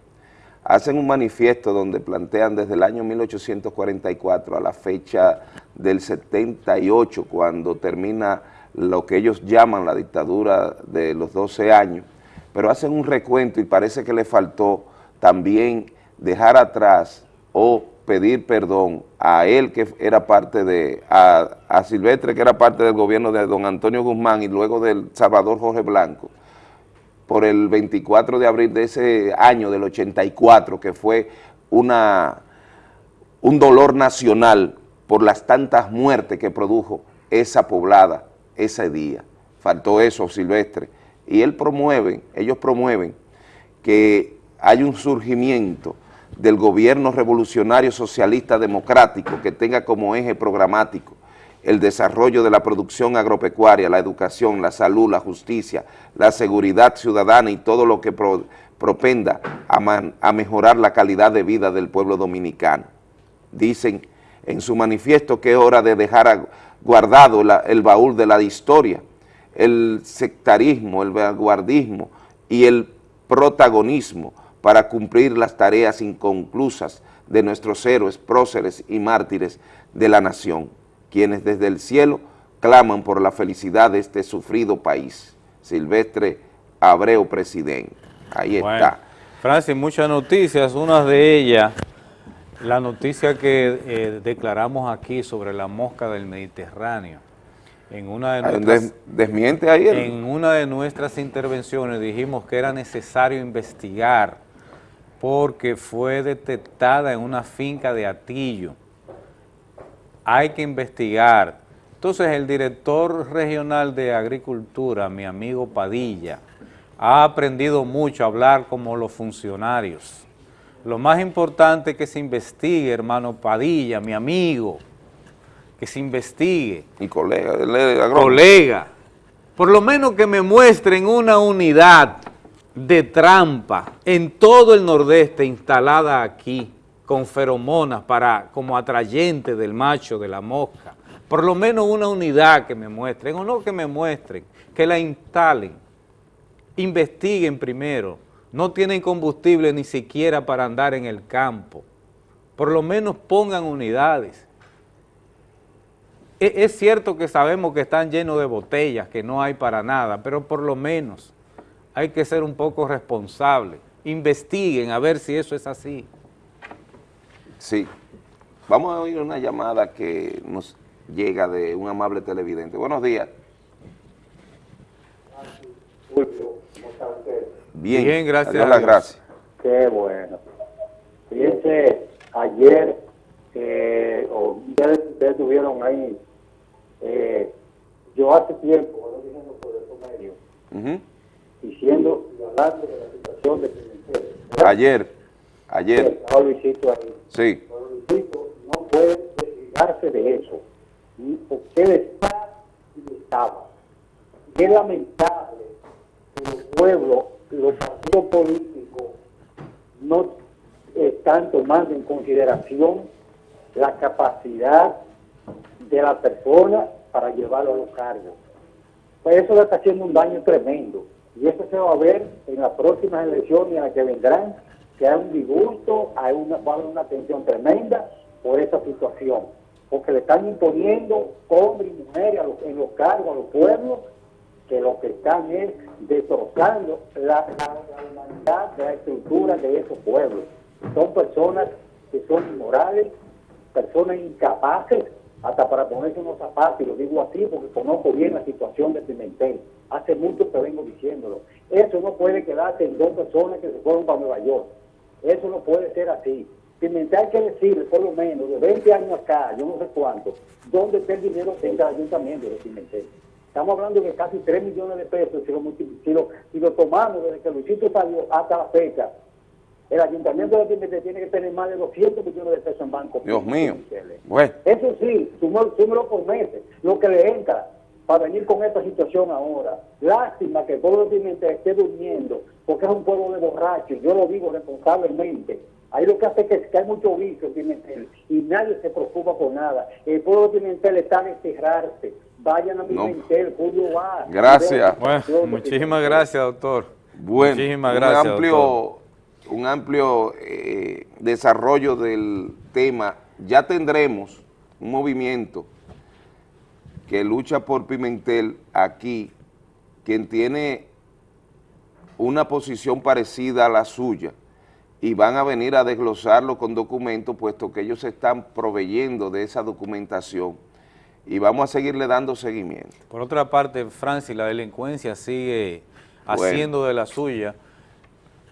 Hacen un manifiesto donde plantean desde el año 1844 a la fecha del 78, cuando termina lo que ellos llaman la dictadura de los 12 años, pero hacen un recuento y parece que le faltó también dejar atrás o pedir perdón a él que era parte de, a, Silvestre que era parte del gobierno de don Antonio Guzmán y luego del Salvador Jorge Blanco, por el 24 de abril de ese año del 84, que fue una, un dolor nacional por las tantas muertes que produjo esa poblada ese día. Faltó eso, Silvestre. Y él promueve, ellos promueven que hay un surgimiento del gobierno revolucionario socialista democrático que tenga como eje programático el desarrollo de la producción agropecuaria, la educación, la salud, la justicia, la seguridad ciudadana y todo lo que pro- propenda a, mejorar la calidad de vida del pueblo dominicano. Dicen en su manifiesto que es hora de dejar guardado el baúl de la historia, el sectarismo, el vanguardismo y el protagonismo para cumplir las tareas inconclusas de nuestros héroes, próceres y mártires de la nación, quienes desde el cielo claman por la felicidad de este sufrido país. Silvestre Abreu, presidente. Ahí Bueno, está. Francis, muchas noticias, una de ellas, la noticia que eh, declaramos aquí sobre la mosca del Mediterráneo. En una de nuestras, des- desmiente ahí el- en una de nuestras intervenciones dijimos que era necesario investigar porque fue detectada en una finca de Atillo. Hay que investigar. Entonces el director regional de Agricultura, mi amigo Padilla, ha aprendido mucho a hablar como los funcionarios. Lo más importante es que se investigue, hermano Padilla, mi amigo, que se investigue. Y colega, agrónomo. Colega, por lo menos que me muestren una unidad de trampa en todo el nordeste instalada aquí con feromonas para como atrayente del macho, de la mosca. Por lo menos una unidad que me muestren, o no que me muestren, que la instalen, investiguen primero. No tienen combustible ni siquiera para andar en el campo. Por lo menos pongan unidades. E- Es cierto que sabemos que están llenos de botellas, que no hay para nada, pero por lo menos hay que ser un poco responsables. Investiguen a ver si eso es así. Sí. Vamos a oír una llamada que nos llega de un amable televidente. Buenos días. Bien, Bien, gracias Adiós a las gracias. Qué bueno. Fíjense, ayer, eh, o ustedes, ustedes estuvieron ahí, eh, yo hace tiempo, cuando diciendo por esos medios, Ujú. diciendo y hablando de la situación de Pimentel. Ayer, ayer, Estaba Luisito ahí. Sí. No puede desligarse de eso. Y Porque él está y estaba. Es lamentable que los pueblos, los partidos políticos, no están tomando en consideración la capacidad de la persona para llevarlo a los cargos. Pues eso le está haciendo un daño tremendo. Y eso se va a ver en las próximas elecciones en las que vendrán, que hay un disgusto, hay una, va una tensión tremenda por esa situación. Porque le están imponiendo hombres y mujeres en los cargos a los pueblos que lo que están es destrozando la, la- la humanidad de la estructura de esos pueblos. Son personas que son inmorales, personas incapaces hasta para ponerse unos zapatos, y lo digo así porque conozco bien la situación de Pimentel. Hace mucho que vengo diciéndolo. Eso no puede quedarse en dos personas que se fueron para Nueva York. Eso no puede ser así. Pimentel hay que decirle, por lo menos, de 20 años acá, yo no sé cuánto, dónde está el dinero que entra al ayuntamiento de Pimentel. Estamos hablando de casi 3 millones de pesos si lo, si lo, si lo tomamos desde que Luisito salió hasta la fecha. El ayuntamiento de Pimentel tiene que tener más de 200 millones de pesos en banco. Dios mío. Bueno, Eso sí, súmelo súmelo por meses, lo que le entra para venir con esta situación ahora. Lástima que el pueblo de Pimentel esté durmiendo, porque es un pueblo de borrachos, yo lo digo responsablemente. Ahí lo que hace es que, que hay mucho vicio en Pimentel y nadie se preocupa por nada. El pueblo de Pimentel está a desterrarse. Vayan a No. Pimentel, Julio va. Gracias. Bueno, muchísimas gracias, doctor. Bueno, Muchísimas un gracias, amplio, doctor. un amplio eh, desarrollo del tema. Ya tendremos un movimiento que lucha por Pimentel aquí, quien tiene una posición parecida a la suya y van a venir a desglosarlo con documentos, puesto que ellos se están proveyendo de esa documentación y vamos a seguirle dando seguimiento. Por otra parte, Francis, la delincuencia sigue Bueno. haciendo de la suya.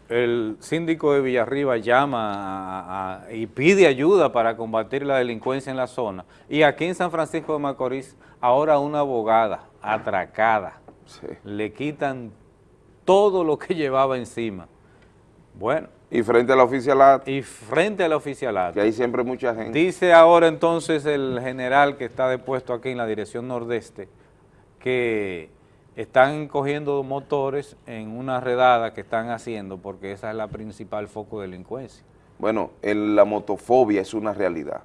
El síndico de Villarriba llama a- a- y pide ayuda para combatir la delincuencia en la zona. Y aquí en San Francisco de Macorís, ahora una abogada atracada. Le quitan todo lo que llevaba encima. Bueno. Y frente al oficialato. Y frente al oficialato. Que hay siempre mucha gente. Dice ahora entonces el general que está depuesto aquí en la dirección nordeste que están cogiendo motores en una redada que están haciendo porque esa es la principal foco de delincuencia. Bueno, el- la motofobia es una realidad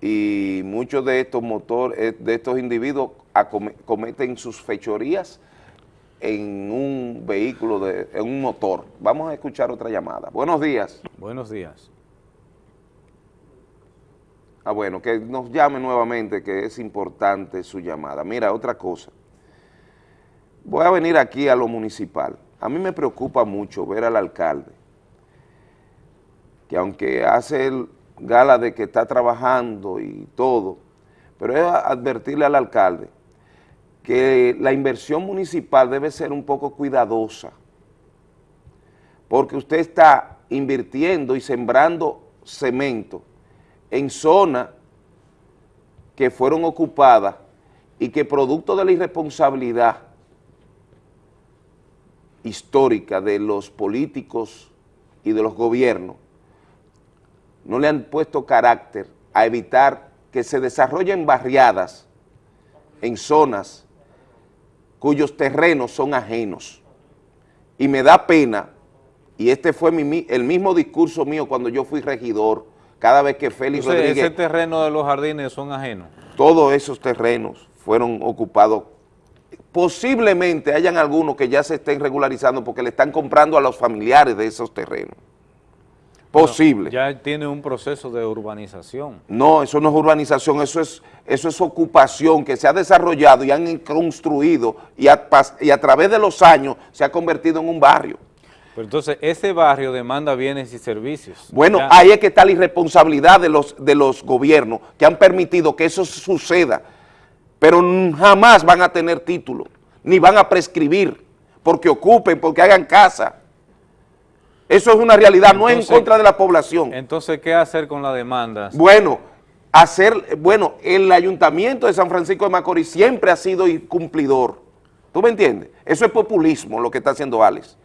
y muchos de estos motores, de estos individuos cometen sus fechorías en un vehículo, de, en un motor. Vamos a escuchar otra llamada. Buenos días. Buenos días. Ah, bueno, que nos llame nuevamente, que es importante su llamada. Mira, otra cosa. Voy a venir aquí a lo municipal. A mí me preocupa mucho ver al alcalde, que aunque hace el gala de que está trabajando y todo, pero es advertirle al alcalde que la inversión municipal debe ser un poco cuidadosa, porque usted está invirtiendo y sembrando cemento en zonas que fueron ocupadas y que producto de la irresponsabilidad histórica de los políticos y de los gobiernos, no le han puesto carácter a evitar que se desarrollen barriadas en zonas cuyos terrenos son ajenos. Y me da pena, y este fue mi- el mismo discurso mío cuando yo fui regidor, cada vez que Félix Entonces, Rodríguez ese terreno de los jardines son ajenos. todos esos terrenos fueron ocupados. Posiblemente hayan algunos que ya se estén regularizando porque le están comprando a los familiares de esos terrenos. Posible. Ya tiene un proceso de urbanización. No, eso no es urbanización, eso es, eso es ocupación que se ha desarrollado y han construido y a, pas- y a través de los años se ha convertido en un barrio. Pero entonces, ese barrio demanda bienes y servicios. Bueno, Ya. ahí es que está la irresponsabilidad de los, de los gobiernos que han permitido que eso suceda, pero jamás van a tener título, ni van a prescribir, porque ocupen, porque hagan casa. Eso es una realidad, no es en contra de la población. Entonces, ¿qué hacer con las demandas? Bueno, hacer, bueno, el ayuntamiento de San Francisco de Macorís siempre ha sido cumplidor. ¿Tú me entiendes? Eso es populismo lo que está haciendo Alex.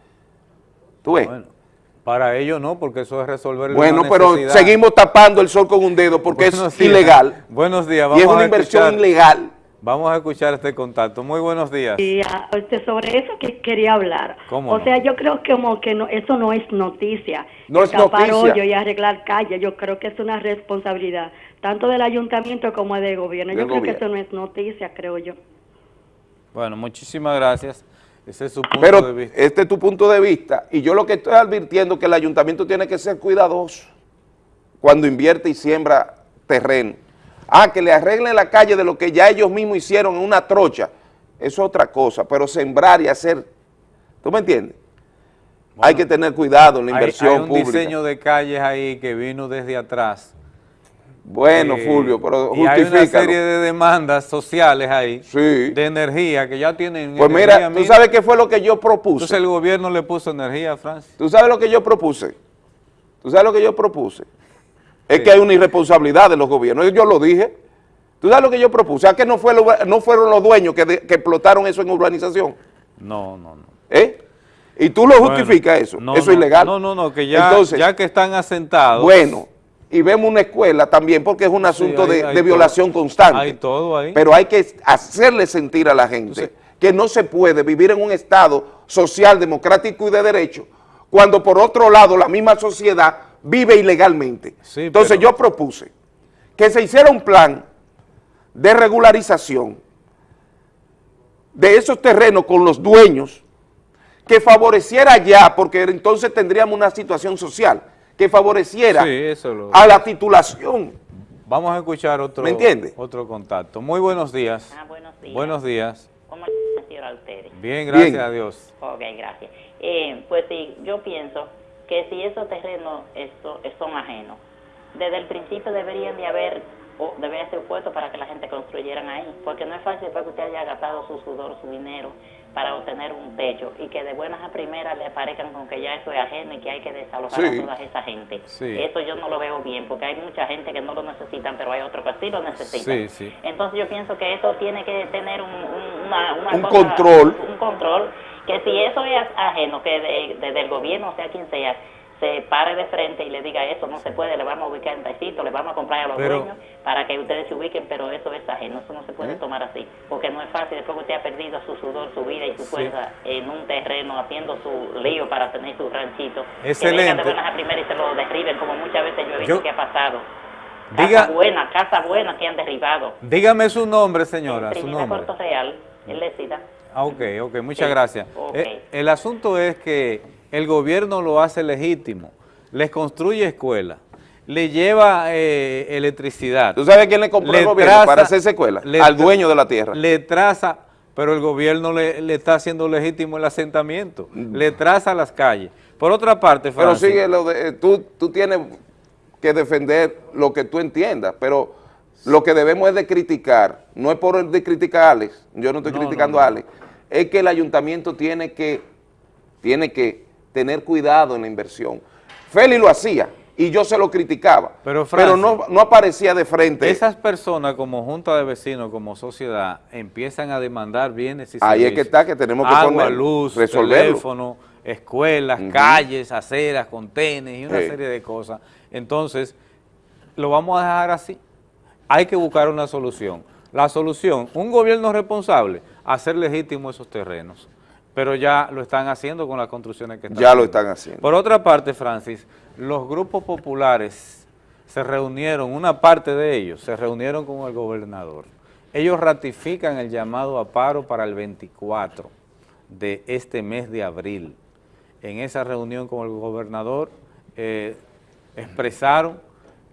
¿Tú ves? Bueno, para ello no, porque eso es resolver Bueno, una pero seguimos tapando el sol con un dedo porque Buenos es días. ilegal. Buenos días. Y es vamos una a inversión escuchar- ilegal. Vamos a escuchar este contacto. Muy buenos días. Y este, sobre eso que quería hablar. ¿Cómo o no? sea, yo creo que como que no, eso no es noticia. No es Tapar noticia. hoyo y arreglar calles, yo creo que es una responsabilidad tanto del ayuntamiento como del gobierno. Del yo creo que eso no es noticia, creo yo. Bueno, muchísimas gracias. Ese es su punto de Pero vista. este es tu punto de vista y yo lo que estoy advirtiendo es que el ayuntamiento tiene que ser cuidadoso cuando invierte y siembra terreno. Ah, que le arreglen la calle de lo que ya ellos mismos hicieron en una trocha, eso es otra cosa, pero sembrar y hacer, ¿tú me entiendes? hay que tener cuidado en la Hay- inversión hay, un pública. diseño de calles ahí que vino desde atrás Bueno, Eh, Fulvio, pero y hay una serie de demandas sociales ahí, de energía, que ya tienen Pues energía mira, ¿tú sabes qué fue lo que yo propuse? Entonces el gobierno le puso energía a Francia. ¿Tú sabes lo que yo propuse? ¿Tú sabes lo que yo propuse? Es que hay una irresponsabilidad de los gobiernos. Yo lo dije. ¿Tú sabes lo que yo propuse? ¿A que no, fue lo- no fueron los dueños que, de- que explotaron eso en urbanización? No, no, no. ¿Eh? ¿Y tú lo Bueno, justificas eso? no, eso no, es ilegal. No, no, no, que ya, Entonces, ya que están asentados. bueno, y vemos una escuela también porque es un asunto hay- de, hay de todo. violación constante. Hay todo ahí. Pero hay que hacerle sentir a la gente que no se puede vivir en un Estado social, democrático y de derecho, cuando por otro lado la misma sociedad vive ilegalmente. Entonces yo propuse que se hiciera un plan de regularización de esos terrenos con los dueños que favoreciera ya, porque entonces tendríamos una situación social, que favoreciera Sí, eso lo- a la titulación. Vamos a escuchar otro, ¿Me entiende? otro contacto. Muy buenos días. Ah, buenos días. Buenos días. ¿Cómo están, señora, ustedes? Bien, gracias Bien. a Dios. Ok, gracias. Eh, pues sí, yo pienso que si esos terrenos esto, son ajenos, desde el principio deberían de haber, o deberían ser puestos para que la gente construyeran ahí, porque no es fácil después que usted haya gastado su sudor, su dinero para obtener un techo y que de buenas a primeras le parezcan con que ya eso es ajeno y que hay que desalojar Sí. a toda esa gente. Sí. Eso yo no lo veo bien, porque hay mucha gente que no lo necesitan, pero hay otros que sí lo necesitan. Sí. Entonces yo pienso que eso tiene que tener un, un- una, una Un cosa- control. Un control, que si eso es ajeno, que de- desde el gobierno, sea quien sea, se pare de frente y le diga eso no se puede, le vamos a ubicar en taxito, le vamos a comprar a los Pero- dueños para que ustedes se ubiquen, pero eso es ajeno, eso no se puede ¿Eh? tomar así, porque no es fácil después que usted ha perdido su sudor, su vida y su fuerza en un terreno haciendo su lío para tener su ranchito, que Excelente. vengan de buenas a primeras y se lo derriben, como muchas veces yo he visto Yo- que ha pasado. Diga- Casa buena, casa buena que han derribado. Dígame su nombre, señora, su nombre. Puerto Real, él ok, ok, muchas Sí, gracias. Eh, el asunto es que el gobierno lo hace legítimo, les construye escuelas, le lleva eh, electricidad. ¿Tú sabes quién le compró el gobierno para hacer esa escuela? le Al dueño de la tierra. Le traza, pero el gobierno le, le está haciendo legítimo el asentamiento, le traza las calles. Por otra parte, Mm. Pero Francis, sigue lo de, eh, tú, tú tienes que defender lo que tú entiendas, pero lo que debemos es de criticar, no es por el de criticar a Alex, yo no estoy No, criticando no, no. a Alex, es que el ayuntamiento tiene que, tiene que tener cuidado en la inversión. Feli lo hacía y yo se lo criticaba, Pero, no, no aparecía de frente. esas personas como junta de vecinos, como sociedad, empiezan a demandar bienes y Ahí es que servicios. está, que tenemos que Agua, poner- luz, resolverlo. teléfono, escuelas, calles, aceras, contenes y una Sí. serie de cosas. Entonces, lo vamos a dejar así. Hay que buscar una solución. La solución, un gobierno responsable, hacer legítimo esos terrenos. Pero ya lo están haciendo con las construcciones que están Ya lo están haciendo. Por otra parte, Francis, los grupos populares se reunieron, una parte de ellos, se reunieron con el gobernador. Ellos ratifican el llamado a paro para el 24 de este mes de abril. En esa reunión con el gobernador eh, expresaron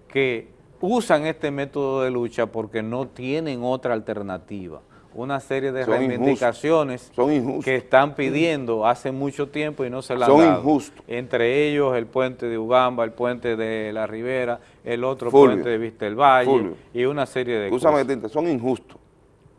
que usan este método de lucha porque no tienen otra alternativa. Una serie de Son reivindicaciones son que están pidiendo hace mucho tiempo y no se la han Son dado. injustos. Entre ellos el puente de Ugamba, el puente de la Ribera, el otro Fulvio, puente de Vista del Valle Fulvio, y una serie de cosas. inter- son injustos.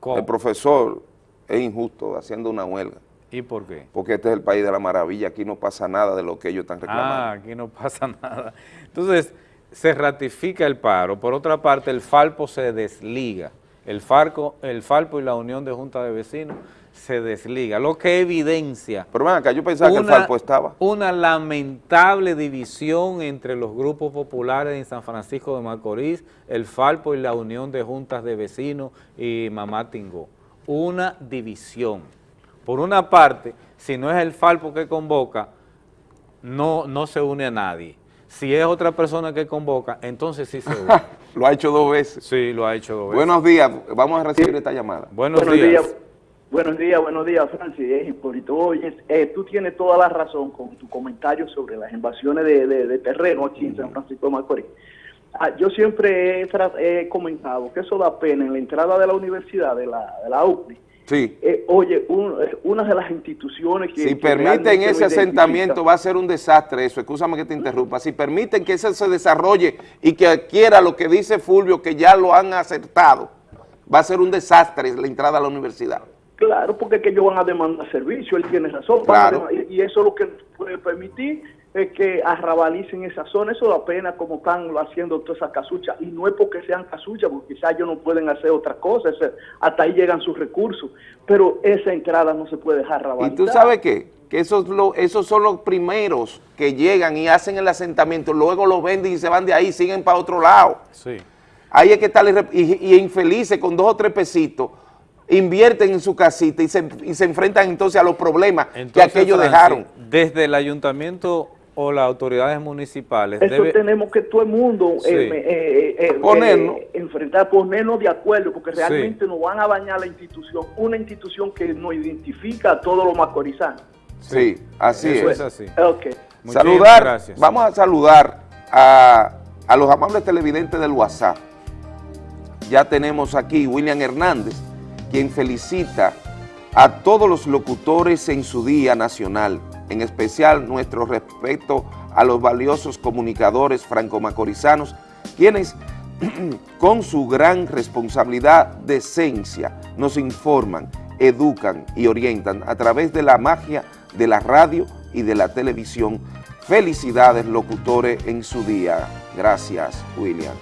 ¿Cómo? El profesor es injusto haciendo una huelga. ¿Y por qué? Porque este es el país de la maravilla, aquí no pasa nada de lo que ellos están reclamando. Ah, aquí no pasa (laughs) nada. Entonces, se ratifica el paro. Por otra parte, el Falpo se desliga. El, Farco, el Falpo y la Unión de Junta de Vecinos se desliga, lo que evidencia Pero ven acá, yo pensaba que el una- Falpo estaba. una lamentable división entre los grupos populares en San Francisco de Macorís, el Falpo y la Unión de Juntas de Vecinos y Mamá Tingó. Una división. Por una parte, si no es el Falpo que convoca, no, no se une a nadie. Si es otra persona que convoca, entonces sí se (laughs) une. Lo ha hecho dos veces. Sí, lo ha hecho dos veces. Buenos días, vamos a recibir esta llamada. Buenos, Buenos días. días. Buenos días, buenos días, Francis. Eh, Hipólito. Oye, eh, tú tienes toda la razón con tu comentario sobre las invasiones de, de- de terreno aquí en San Francisco de Macorís. Ah, yo siempre he, he comentado que eso da pena en la entrada de la universidad, de la, de la UCNI, Sí. Eh, oye, un- eh, una de las instituciones que... Si que permiten ese asentamiento va a ser un desastre eso, escúchame que te interrumpa, si permiten que eso se desarrolle y que adquiera lo que dice Fulvio, que ya lo han acertado, va a ser un desastre la entrada a la universidad. Claro, porque es que ellos van a demandar servicio, él tiene razón. Claro. y eso es lo que puede permitir es que arrabalicen esa zona. Eso da pena como están haciendo todas esas casuchas. Y no es porque sean casuchas, porque quizás ellos no pueden hacer otra cosa. hasta ahí llegan sus recursos. Pero esa entrada no se puede dejar ¿Y arrabalizar. tú sabes qué? Que esos, lo- esos son los primeros que llegan y hacen el asentamiento, luego los venden y se van de ahí, siguen para otro lado. Sí. Ahí es que están y, y infelices con dos o tres pesitos, invierten en su casita y se, y se enfrentan entonces a los problemas que aquellos Francis, dejaron. Desde el ayuntamiento o las autoridades municipales Eso debe... tenemos que todo el mundo Sí. eh, eh, eh, Ponernos. eh, enfrentar, ponernos de acuerdo, porque Sí. realmente nos van a bañar la institución, una institución que nos identifica a todos los macorizanos. Sí, así Eso es. es así. Ok. Muchísimas Saludar, gracias. vamos a saludar a, a los amables televidentes del WhatsApp. Ya tenemos aquí William Hernández, quien felicita a todos los locutores en su Día Nacional, en especial nuestro respeto a los valiosos comunicadores franco-macorizanos, quienes (clears throat) con su gran responsabilidad de esencia nos informan, educan y orientan a través de la magia de la radio y de la televisión. Felicidades locutores en su día. Gracias, William.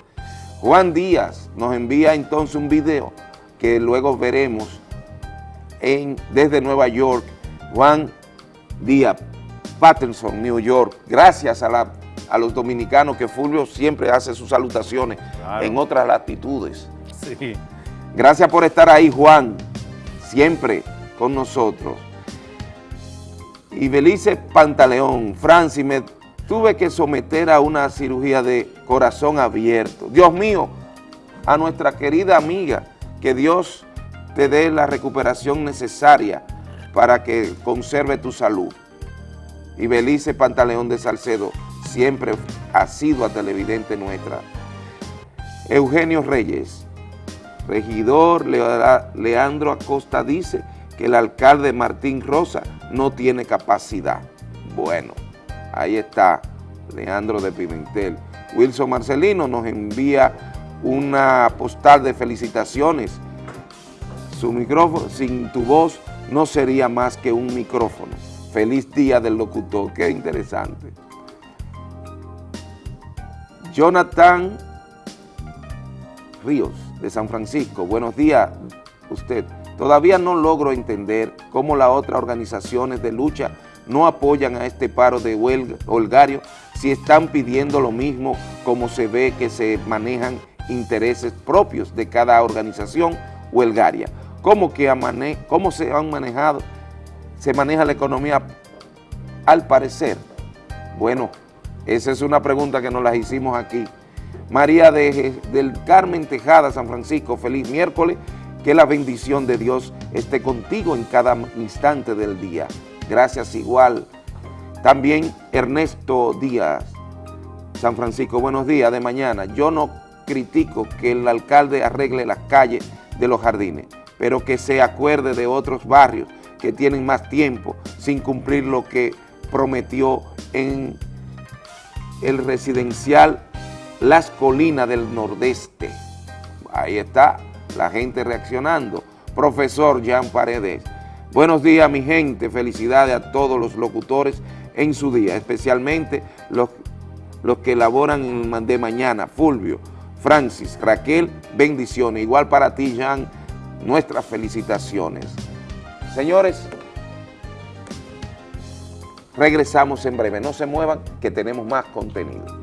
Juan Díaz nos envía entonces un video que luego veremos en, desde Nueva York. Juan Díaz, Patterson, New York. Gracias a, la- a los dominicanos que Fulvio siempre hace sus salutaciones Claro. en otras latitudes. Sí. Gracias por estar ahí, Juan, siempre con nosotros. Y Belice Pantaleón, Francis, me tuve que someter a una cirugía de corazón abierto. Dios mío, a nuestra querida amiga, que Dios te dé la recuperación necesaria para que conserve tu salud. Y Belice Pantaleón de Salcedo siempre ha sido a televidente nuestra. Eugenio Reyes, regidor Lea- Leandro Acosta dice que el alcalde Martín Rosa no tiene capacidad. Bueno, ahí está Leandro de Pimentel. Wilson Marcelino nos envía una postal de felicitaciones. Su micrófono, sin tu voz, no sería más que un micrófono. Feliz día del locutor, qué interesante. Jonathan Ríos, de San Francisco. Buenos días, usted. Todavía no logro entender cómo las otras organizaciones de lucha no apoyan a este paro de huelga, holgario si están pidiendo lo mismo como se ve que se manejan intereses propios de cada organización huelgaria. ¿Cómo, que amane- cómo se han manejado, se maneja la economía al parecer? Bueno, esa es una pregunta que nos la hicimos aquí. María de, del Carmen Tejada, San Francisco, feliz miércoles, que la bendición de Dios esté contigo en cada instante del día. Gracias igual. También Ernesto Díaz, San Francisco, buenos días de mañana. Yo no critico que el alcalde arregle las calles de los jardines, pero que se acuerde de otros barrios que tienen más tiempo sin cumplir lo que prometió en el residencial Las Colinas del Nordeste. Ahí está la gente reaccionando. Profesor Jean Paredes. Buenos días, mi gente. Felicidades a todos los locutores en su día, especialmente los, los que elaboran en- de mañana. Fulvio, Francis, Raquel, bendiciones. Igual para ti, Jean, nuestras felicitaciones. Señores, regresamos en breve. No se muevan, que tenemos más contenido.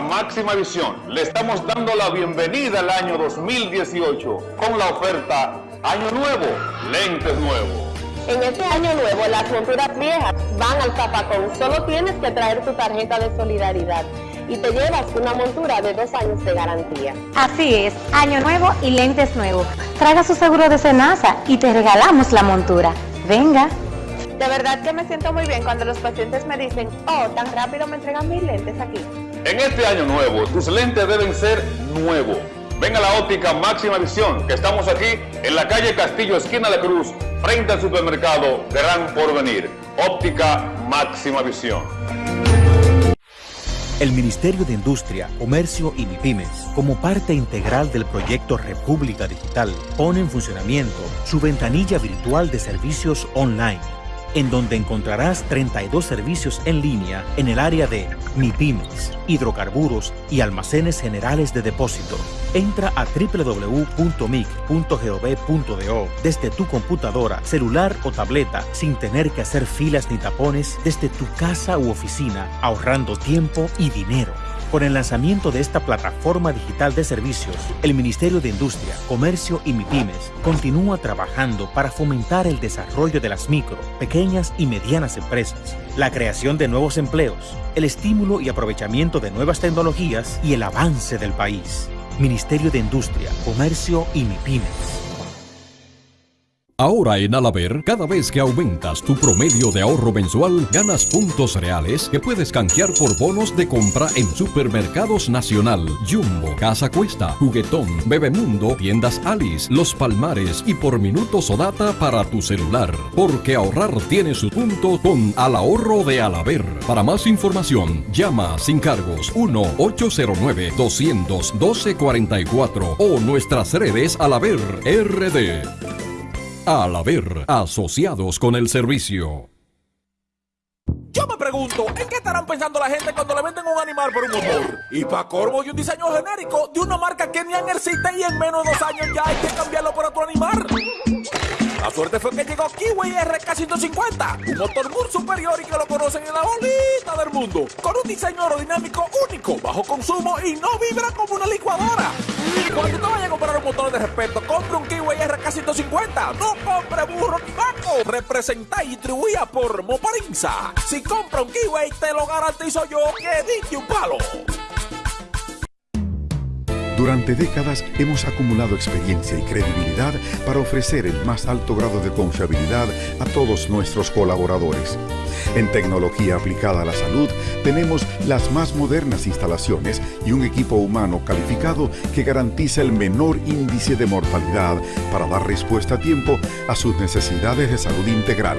Máxima visión, le estamos dando la bienvenida al año 2018 con la oferta Año Nuevo, lentes nuevos. En este año nuevo, las monturas viejas van al zapacón. Solo tienes que traer tu tarjeta de solidaridad. y te llevas una montura de dos años de garantía. Así es, año nuevo y lentes nuevos. Traiga su seguro de Senasa y te regalamos la montura. Venga. De verdad que me siento muy bien cuando los pacientes me dicen, oh, tan rápido me entregan mis lentes aquí. En este año nuevo, tus lentes deben ser nuevos. Ven a la óptica Máxima Visión, que estamos aquí en la calle Castillo, esquina La Cruz, frente al supermercado Gran Porvenir. Óptica Máxima Visión. El Ministerio de Industria, Comercio y MIPIMES, como parte integral del proyecto República Digital, pone en funcionamiento su ventanilla virtual de servicios online en donde encontrarás 32 servicios en línea en el área de MIPIMES, hidrocarburos y almacenes generales de depósito. Entra a www.mic.gov.do desde tu computadora, celular o tableta sin tener que hacer filas ni tapones desde tu casa u oficina, ahorrando tiempo y dinero. Con el lanzamiento de esta plataforma digital de servicios, el Ministerio de Industria, Comercio y MIPIMES continúa trabajando para fomentar el desarrollo de las micro, pequeñas y medianas empresas, la creación de nuevos empleos, el estímulo y aprovechamiento de nuevas tecnologías y el avance del país. Ministerio de Industria, Comercio y MIPIMES. Ahora en Alaber, cada vez que aumentas tu promedio de ahorro mensual, ganas puntos reales que puedes canjear por bonos de compra en Supermercados Nacional, Jumbo, Casa Cuesta, Juguetón, Bebemundo, Tiendas Alice, Los Palmares y por minutos o data para tu celular. Porque ahorrar tiene su punto con Al Ahorro de Alaber. Para más información, llama sin cargos 1-809-212-44 o nuestras redes Alaber RD. Al haber asociados con el servicio. Yo me pregunto, ¿en qué estarán pensando la gente cuando le venden un animal por un motor? Y para corvo y un diseño genérico de una marca que ni existe y en menos de dos años ya hay que cambiarlo por otro animal. La suerte fue que llegó Kiwi RK150, un motor muy superior y que lo conocen en la bolita del mundo, con un diseño aerodinámico único, bajo consumo y no vibra como una licuadora. Cuando te vayas a comprar un motor de respeto, compre un Kiwi RK150, no compre burro ni vaco, representa y distribuida por Moparinza. Si compra un Kiwi, te lo garantizo yo que dije un palo. Durante décadas hemos acumulado experiencia y credibilidad para ofrecer el más alto grado de confiabilidad a todos nuestros colaboradores. En tecnología aplicada a la salud tenemos las más modernas instalaciones y un equipo humano calificado que garantiza el menor índice de mortalidad para dar respuesta a tiempo a sus necesidades de salud integral.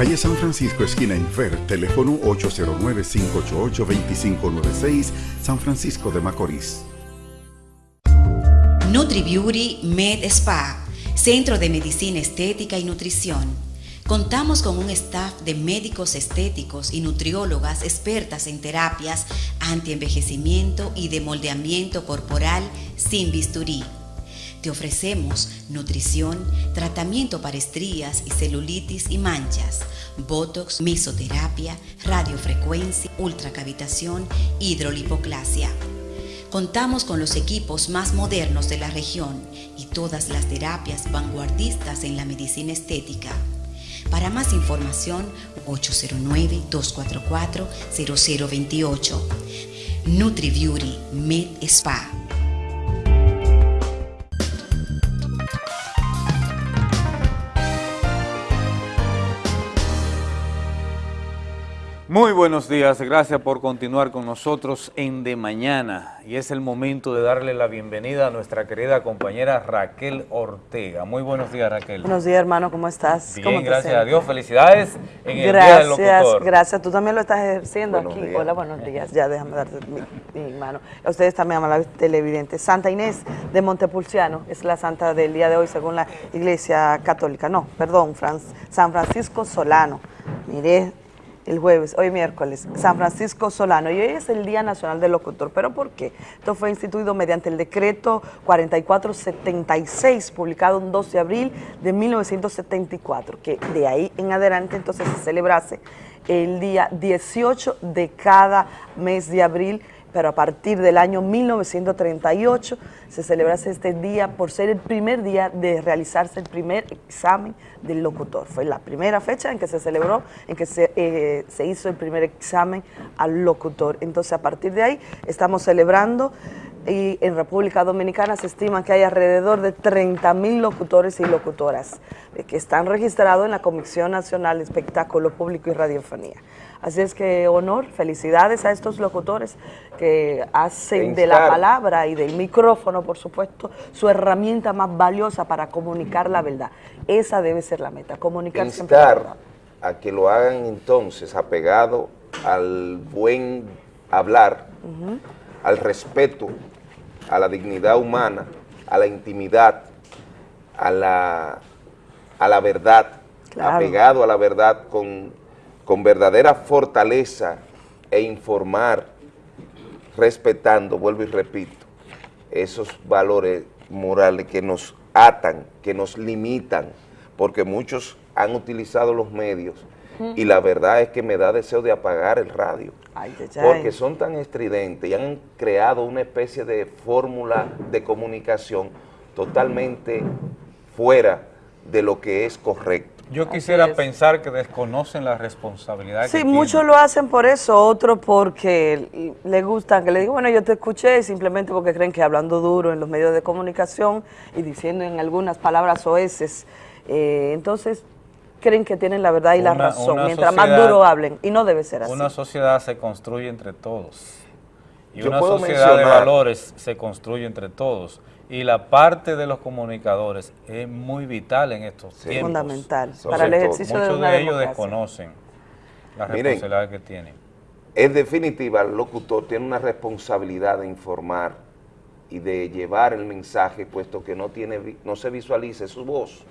Calle San Francisco, esquina Infer, teléfono 809-588-2596, San Francisco de Macorís. NutriBeauty Med Spa, Centro de Medicina Estética y Nutrición. Contamos con un staff de médicos estéticos y nutriólogas expertas en terapias antienvejecimiento y de moldeamiento corporal sin bisturí. Te ofrecemos nutrición, tratamiento para estrías y celulitis y manchas, botox, mesoterapia, radiofrecuencia, ultracavitación, hidrolipoclasia. Contamos con los equipos más modernos de la región y todas las terapias vanguardistas en la medicina estética. Para más información, 809-244-0028. NutriBeauty Med Spa. Muy buenos días, gracias por continuar con nosotros en De Mañana y es el momento de darle la bienvenida a nuestra querida compañera Raquel Ortega. Muy buenos días Raquel. Buenos días hermano, ¿cómo estás? Bien, ¿Cómo te gracias a Dios, felicidades en el Gracias, Día del Locutor. gracias. Tú también lo estás ejerciendo Buenos aquí. días. Hola, buenos días. Ya déjame darte mi, mi mano. A ustedes también, amables televidentes. Santa Inés de Montepulciano es la santa del día de hoy según la Iglesia Católica. No, perdón, Fran- San Francisco Solano. Miré el jueves, hoy miércoles, San Francisco Solano. Y hoy es el Día Nacional del Locutor. ¿Pero por qué? Esto fue instituido mediante el decreto 4476, publicado un 12 de abril de 1974, que de ahí en adelante entonces se celebrase el día 18 de cada mes de abril pero a partir del año 1938 se celebra este día por ser el primer día de realizarse el primer examen del locutor. Fue la primera fecha en que se celebró, en que se, eh, se hizo el primer examen al locutor. Entonces, a partir de ahí, estamos celebrando y en República Dominicana se estima que hay alrededor de 30 mil locutores y locutoras eh, que están registrados en la Comisión Nacional de Espectáculo Público y Radiofonía. Así es que honor, felicidades a estos locutores que hacen de la palabra y del micrófono, por supuesto, su herramienta más valiosa para comunicar la verdad. Esa debe ser la meta, comunicar siempre la verdad. instar a que lo hagan entonces apegado al buen hablar, al respeto, a la dignidad humana, a la intimidad, a la, a la verdad, Claro. apegado a la verdad con, con verdadera fortaleza e informar, respetando, vuelvo y repito, esos valores morales que nos atan, que nos limitan, porque muchos han utilizado los medios y la verdad es que me da deseo de apagar el radio, Ay, ay, ay. porque son tan estridentes y han creado una especie de fórmula de comunicación totalmente fuera de lo que es correcto. Yo quisiera pensar que desconocen la responsabilidad Sí, que muchos lo hacen por eso, otros porque le gustan, que le digo, bueno, yo te escuché simplemente porque creen que hablando duro en los medios de comunicación y diciendo en algunas palabras oeces, eh, entonces creen que tienen la verdad y la razón, una mientras más sociedad- duro hablen, y no debe ser así. Una sociedad se construye entre todos. Y Yo una sociedad de valores se construye entre todos. Y la parte de los comunicadores es muy vital en estos tiempos. Fundamental, para el ejercicio de Muchos una de ellos democracia. desconocen la Miren, responsabilidad que tienen. En definitiva, el locutor tiene una responsabilidad de informar y de llevar el mensaje, puesto que no, tiene, no se visualice su voz.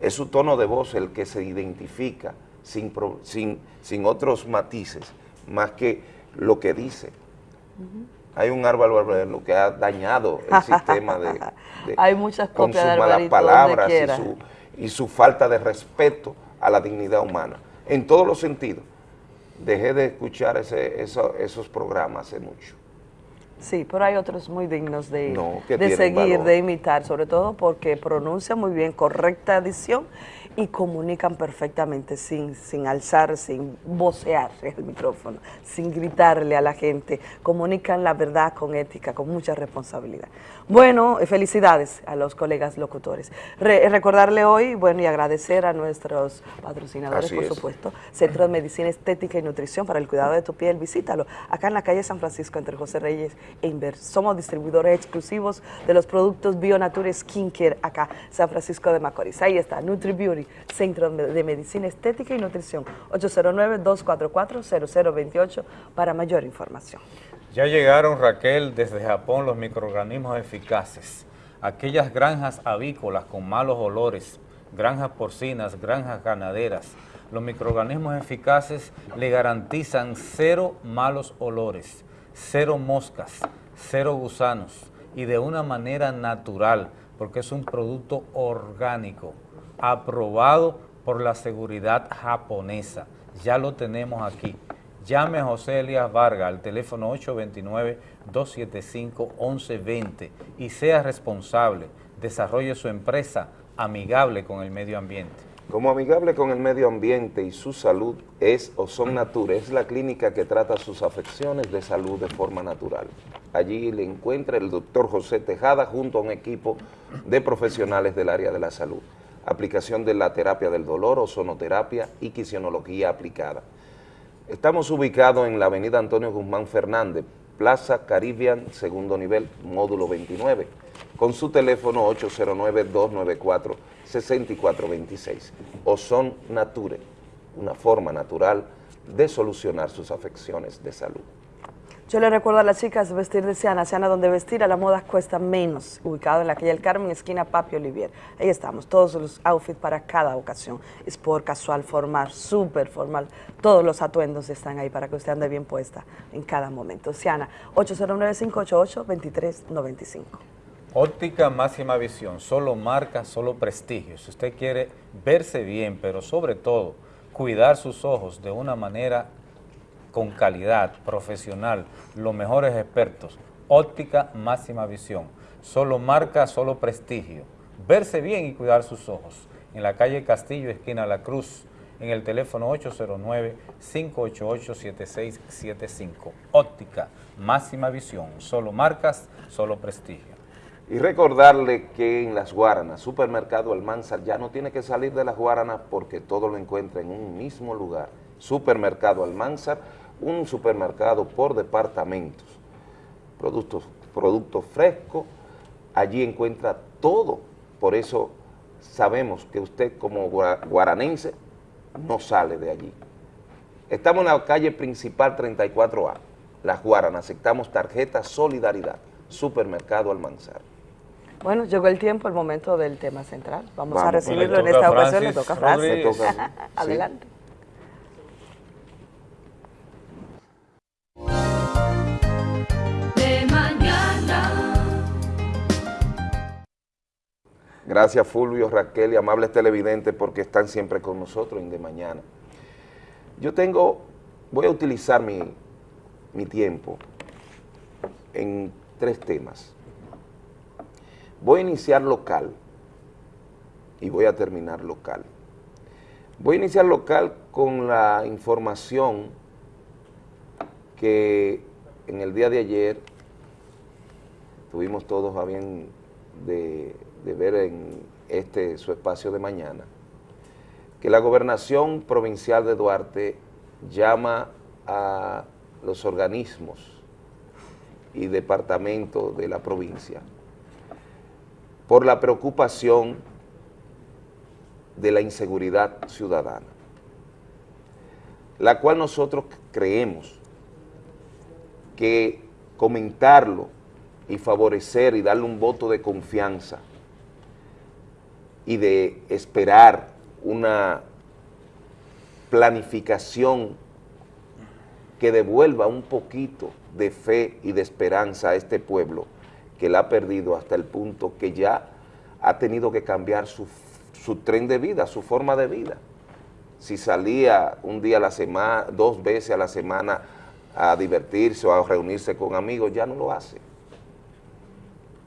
Es su tono de voz el que se identifica sin, pro- sin, sin otros matices, más que lo que dice. Hay un Álvaro Arbelo que ha dañado el (laughs) sistema de, de- Hay muchas con sus malas palabras y su, y su falta de respeto a la dignidad humana, en todos los sentidos. Dejé de escuchar ese, eso- esos programas hace mucho. Sí, pero hay otros muy dignos de, No, de seguir, valor. de imitar, sobre todo porque pronuncian muy bien, correcta edición y comunican perfectamente sin, sin alzar, sin vocear (laughs) el micrófono, sin gritarle a la gente. Comunican la verdad con ética, con mucha responsabilidad. Bueno, eh, felicidades a los colegas locutores. Re- recordarle hoy, bueno, y agradecer a nuestros patrocinadores, Así por es. supuesto, Centro de Medicina Estética y Nutrición para el cuidado de tu piel, visítalo acá en la calle San Francisco entre José Reyes e Inver. Somos distribuidores exclusivos de los productos Bionature Skincare acá, San Francisco de Macorís. Ahí está, Nutri Beauty, Centro de Medicina Estética y Nutrición, 809-244-0028 para mayor información. Ya llegaron, Raquel, desde Japón los microorganismos eficaces. Aquellas granjas avícolas con malos olores, granjas porcinas, granjas ganaderas. Los microorganismos eficaces le garantizan cero malos olores, cero moscas, cero gusanos y de una manera natural, porque es un producto orgánico, aprobado por la seguridad japonesa. Ya lo tenemos aquí. Llame a José Elías Vargas al teléfono 829-275-1120 y sea responsable. Desarrolle su empresa amigable con el medio ambiente. Como amigable con el medio ambiente y su salud es Ozon Nature, es la clínica que trata sus afecciones de salud de forma natural. Allí le encuentra el doctor José Tejada junto a un equipo de profesionales del área de la salud. Aplicación de la terapia del dolor, ozonoterapia y quisiología aplicada. Estamos ubicados en la avenida Antonio Guzmán Fernández, Plaza Caribbean, segundo nivel, módulo 29, con su teléfono 809-294-6426. Ozon Nature, una forma natural de solucionar sus afecciones de salud. Yo le recuerdo a las chicas vestir de Siana, Siana donde vestir a la moda cuesta menos, ubicado en la calle El Carmen, esquina Papi Olivier. Ahí estamos, todos los outfits para cada ocasión, sport, casual, formal, súper formal, todos los atuendos están ahí para que usted ande bien puesta en cada momento. Siana, 809-588-2395. Óptica máxima visión, solo marca, solo prestigio. Si usted quiere verse bien, pero sobre todo cuidar sus ojos de una manera con calidad, profesional, los mejores expertos. Óptica máxima visión. Solo marca, solo prestigio. Verse bien y cuidar sus ojos. En la calle Castillo, esquina La Cruz, en el teléfono 809-588-7675. Óptica máxima visión. Solo marcas, solo prestigio. Y recordarle que en las Guaranas, Supermercado Almanzar ya no tiene que salir de las Guaranas porque todo lo encuentra en un mismo lugar. Supermercado Almanzar, un supermercado por departamentos. Productos, productos frescos, allí encuentra todo. Por eso sabemos que usted como gua- guaranense no sale de allí. Estamos en la calle principal 34A, Las Guaranas, aceptamos tarjeta Solidaridad, Supermercado Almanzar. Bueno, llegó el tiempo, el momento del tema central. Vamos, a recibirlo en esta ocasión. Le toca a Francis. Toca a mí. Sí. (laughs) Gracias Fulvio, Raquel y amables televidentes porque están siempre con nosotros en De Mañana. Yo tengo, voy a utilizar mi, mi tiempo en tres temas. Voy a iniciar local y voy a terminar local. Voy a iniciar local con la información que en el día de ayer tuvimos todos a bien de, de ver en este su espacio de mañana, que la gobernación provincial de Duarte llama a los organismos y departamentos de la provincia por la preocupación de la inseguridad ciudadana, la cual nosotros creemos que comentarlo y favorecer y darle un voto de confianza y de esperar una planificación que devuelva un poquito de fe y de esperanza a este pueblo que la ha perdido hasta el punto que ya ha tenido que cambiar su, su tren de vida, su forma de vida. Si salía un día a la semana, dos veces a la semana a divertirse o a reunirse con amigos, ya no lo hace.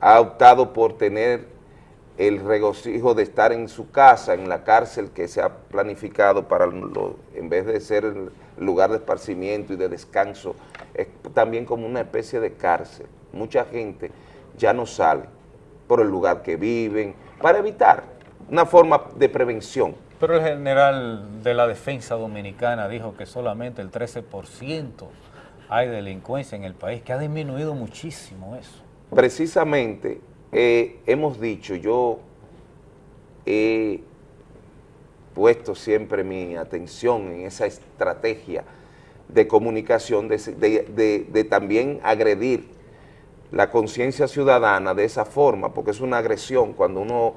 Ha optado por tener el regocijo de estar en su casa, en la cárcel que se ha planificado para, lo- en vez de ser el lugar de esparcimiento y de descanso, es también como una especie de cárcel. Mucha gente ya no sale por el lugar que viven, para evitar una forma de prevención. Pero el general de la defensa dominicana dijo que solamente el 13% hay delincuencia en el país, que ha disminuido muchísimo eso. Precisamente eh, hemos dicho, yo he puesto siempre mi atención en esa estrategia de comunicación, de, también agredir la conciencia ciudadana de esa forma, porque es una agresión cuando uno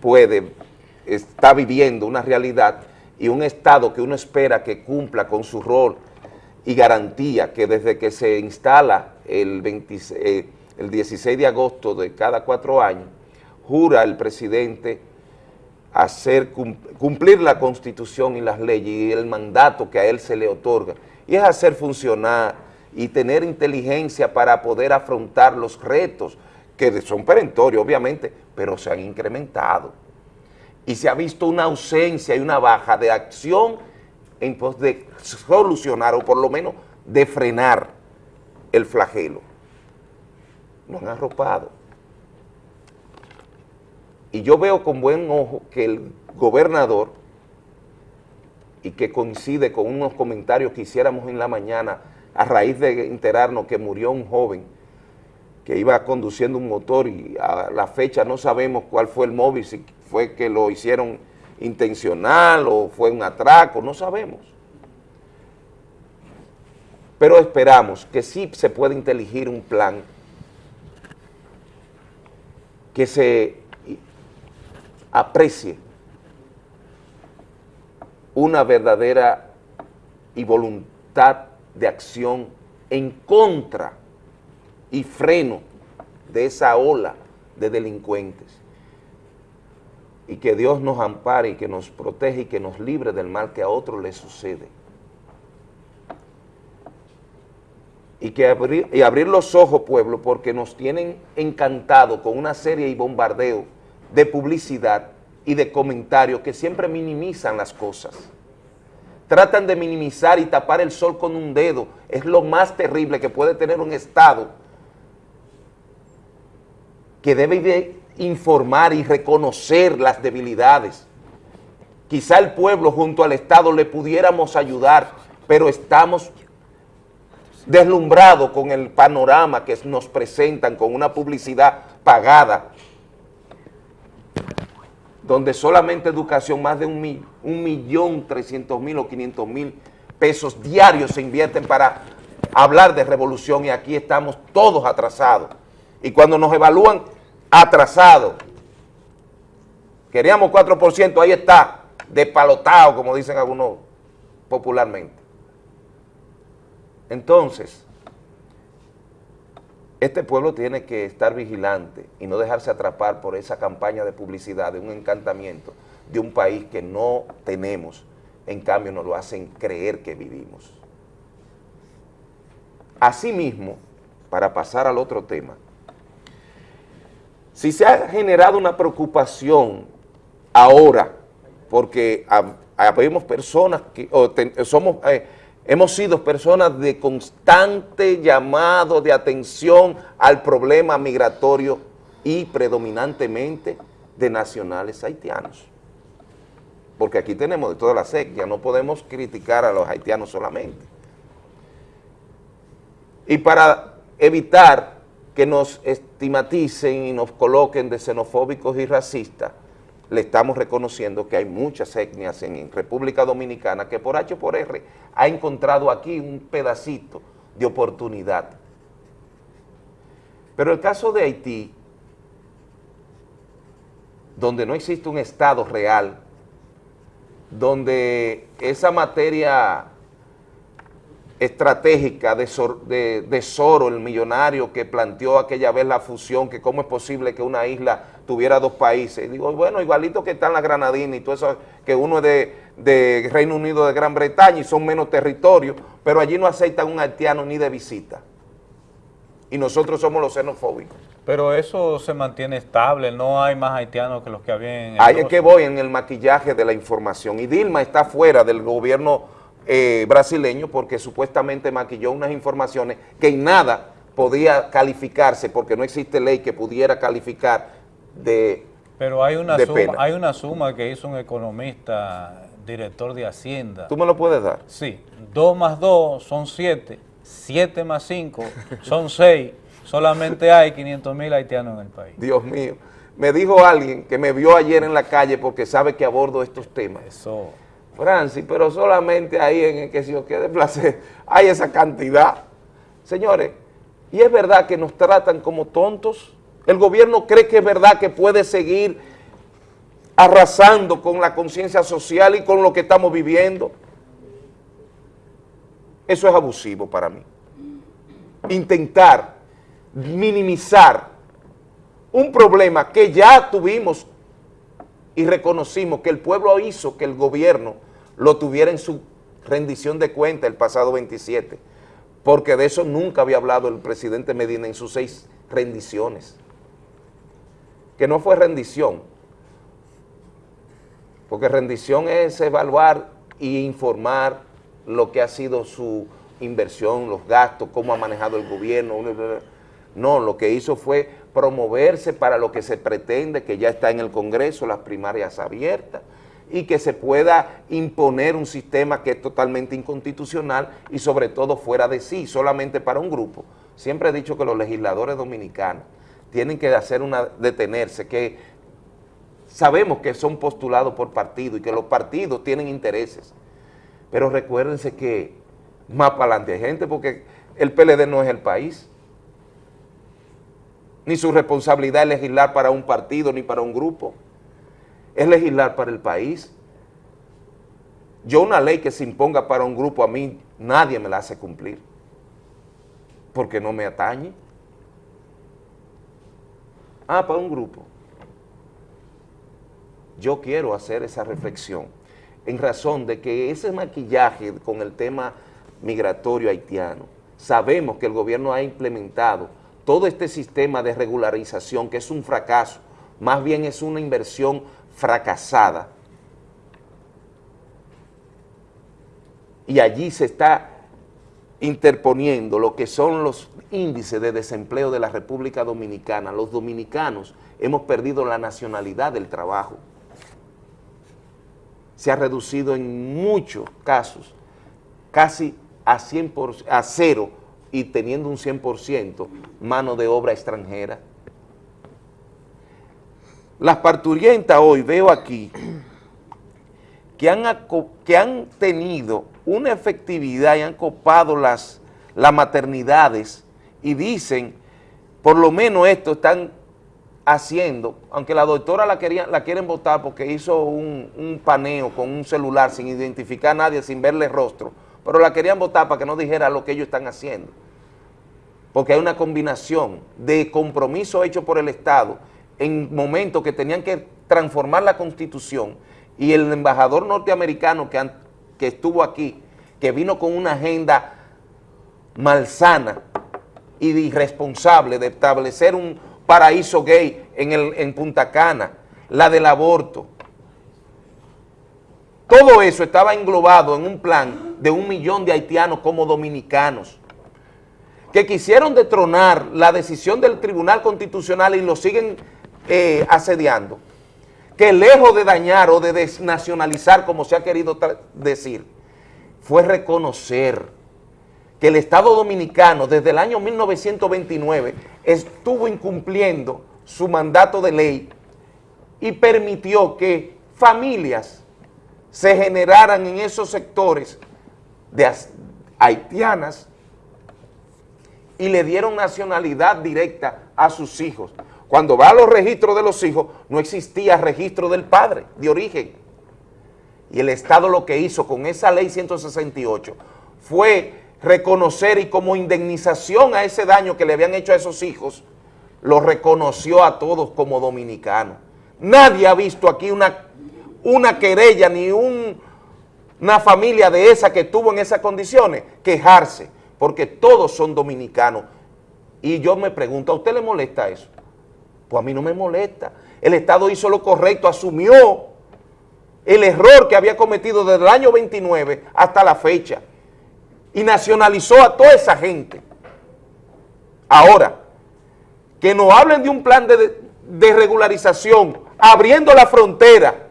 puede, está viviendo una realidad y un Estado que uno espera que cumpla con su rol y garantía que desde que se instala el, 26 eh, el 16 de agosto de cada cuatro años, jura el presidente hacer cum- cumplir la constitución y las leyes y el mandato que a él se le otorga, y es hacer funcionar y tener inteligencia para poder afrontar los retos que son perentorios, obviamente, pero se han incrementado. Y se ha visto una ausencia y una baja de acción en pos de solucionar o por lo menos de frenar el flagelo. Lo han arropado. Y yo veo con buen ojo que el gobernador, y que coincide con unos comentarios que hiciéramos en la mañana a raíz de enterarnos que murió un joven que iba conduciendo un motor y a la fecha no sabemos cuál fue el móvil, si fue que lo hicieron intencional o fue un atraco, no sabemos. Pero esperamos que sí se pueda inteligir un plan que se aprecie una verdadera y voluntad de acción en contra y freno de esa ola de delincuentes. Y que Dios nos ampare y que nos protege y que nos libre del mal que a otros les sucede. Y, que abrir, y abrir los ojos, pueblo, porque nos tienen encantado con una serie y bombardeo de publicidad y de comentarios que siempre minimizan las cosas. Tratan de minimizar y tapar el sol con un dedo. Es lo más terrible que puede tener un Estado que debe de informar y reconocer las debilidades. Quizá el pueblo junto al Estado le pudiéramos ayudar, pero estamos deslumbrados con el panorama que nos presentan con una publicidad pagada, donde solamente educación, más de un, mi- un millón trescientos mil o quinientos mil pesos diarios se invierten para hablar de revolución y aquí estamos todos atrasados. Y cuando nos evalúan atrasados, queríamos 4%, ahí está, despalotado, como dicen algunos popularmente. Entonces, este pueblo tiene que estar vigilante y no dejarse atrapar por esa campaña de publicidad, de un encantamiento de un país que no tenemos, en cambio nos lo hacen creer que vivimos. Asimismo, para pasar al otro tema, si se ha generado una preocupación ahora, porque hab- habemos personas que, somos, eh, hemos sido personas de constante llamado de atención al problema migratorio y predominantemente de nacionales haitianos. Porque aquí tenemos de toda la secta, no podemos criticar a los haitianos solamente. Y para evitar que nos estigmaticen y nos coloquen de xenofóbicos y racistas, le estamos reconociendo que hay muchas etnias en República Dominicana que por H por R ha encontrado aquí un pedacito de oportunidad. Pero el caso de Haití, donde no existe un Estado real, donde esa materia estratégica de, Sor- de, de Soro, el millonario que planteó aquella vez la fusión, que cómo es posible que una isla tuviera dos países. Y digo, bueno, igualito que están las Granadinas y todo eso, que uno es de, de Reino Unido de Gran Bretaña y son menos territorios, pero allí no aceptan un haitiano ni de visita. Y nosotros somos los xenofóbicos. Pero eso se mantiene estable, no hay más haitianos que los que había en el Ahí es que voy en el maquillaje de la información. Y Dilma está fuera del gobierno eh, brasileño porque supuestamente maquilló unas informaciones que en nada podía calificarse porque no existe ley que pudiera calificar de... Pero hay una, suma, pena. hay una suma que hizo un economista, director de Hacienda. ¿Tú me lo puedes dar? Sí, 2 más 2 son 7, 7 más 5 son 6, solamente hay 500 mil haitianos en el país. Dios mío. Me dijo alguien que me vio ayer en la calle porque sabe que abordo estos temas. Eso. Francis, pero solamente ahí en el que si yo quede placer (laughs) hay esa cantidad. Señores, y es verdad que nos tratan como tontos. El gobierno cree que es verdad que puede seguir arrasando con la conciencia social y con lo que estamos viviendo. Eso es abusivo para mí. Intentar minimizar un problema que ya tuvimos y reconocimos que el pueblo hizo que el gobierno lo tuviera en su rendición de cuenta el pasado 27, porque de eso nunca había hablado el presidente Medina en sus seis rendiciones, que no fue rendición, porque rendición es evaluar y informar lo que ha sido su inversión, los gastos, cómo ha manejado el gobierno. No, lo que hizo fue promoverse para lo que se pretende, que ya está en el Congreso, las primarias abiertas, y que se pueda imponer un sistema que es totalmente inconstitucional y sobre todo fuera de sí, solamente para un grupo. Siempre he dicho que los legisladores dominicanos tienen que hacer una, detenerse, que sabemos que son postulados por partido y que los partidos tienen intereses, pero recuérdense que más para adelante hay gente porque el PLD no es el país, ni su responsabilidad es legislar para un partido ni para un grupo, es legislar para el país. Yo una ley que se imponga para un grupo a mí, nadie me la hace cumplir, porque no me atañe. Ah, para un grupo. Yo quiero hacer esa reflexión en razón de que ese maquillaje con el tema migratorio haitiano sabemos que el gobierno ha implementado todo este sistema de regularización, que es un fracaso, más bien es una inversión fracasada. Y allí se está interponiendo lo que son los índices de desempleo de la República Dominicana. Los dominicanos hemos perdido la nacionalidad del trabajo. Se ha reducido en muchos casos, casi a, 100 a cero y teniendo un 100% mano de obra extranjera. Las parturientas hoy veo aquí que han, que han tenido una efectividad y han copado las, las maternidades y dicen, por lo menos esto están haciendo, aunque la doctora la, querían, la quieren votar porque hizo un, un paneo con un celular sin identificar a nadie, sin verle rostro, pero la querían votar para que no dijera lo que ellos están haciendo. Porque hay una combinación de compromiso hecho por el Estado en momentos que tenían que transformar la Constitución y el embajador norteamericano que, que estuvo aquí, que vino con una agenda malsana y irresponsable de establecer un paraíso gay en, el, en Punta Cana, la del aborto. Todo eso estaba englobado en un plan de un millón de haitianos como dominicanos que quisieron detronar la decisión del Tribunal Constitucional y lo siguen eh, asediando, que lejos de dañar o de desnacionalizar, como se ha querido decir, fue reconocer que el Estado Dominicano desde el año 1929 estuvo incumpliendo su mandato de ley y permitió que familias se generaran en esos sectores de haitianas y le dieron nacionalidad directa a sus hijos. Cuando va a los registros de los hijos, no existía registro del padre de origen. Y el Estado lo que hizo con esa ley 168 fue reconocer y como indemnización a ese daño que le habían hecho a esos hijos, lo reconoció a todos como dominicanos. Nadie ha visto aquí una, una querella ni una familia de esa que tuvo en esas condiciones quejarse porque todos son dominicanos. Y yo me pregunto, ¿a usted le molesta eso? Pues a mí no me molesta. El Estado hizo lo correcto, asumió el error que había cometido desde el año 29 hasta la fecha y nacionalizó a toda esa gente. Ahora, que nos hablen de un plan de, de regularización, abriendo la frontera,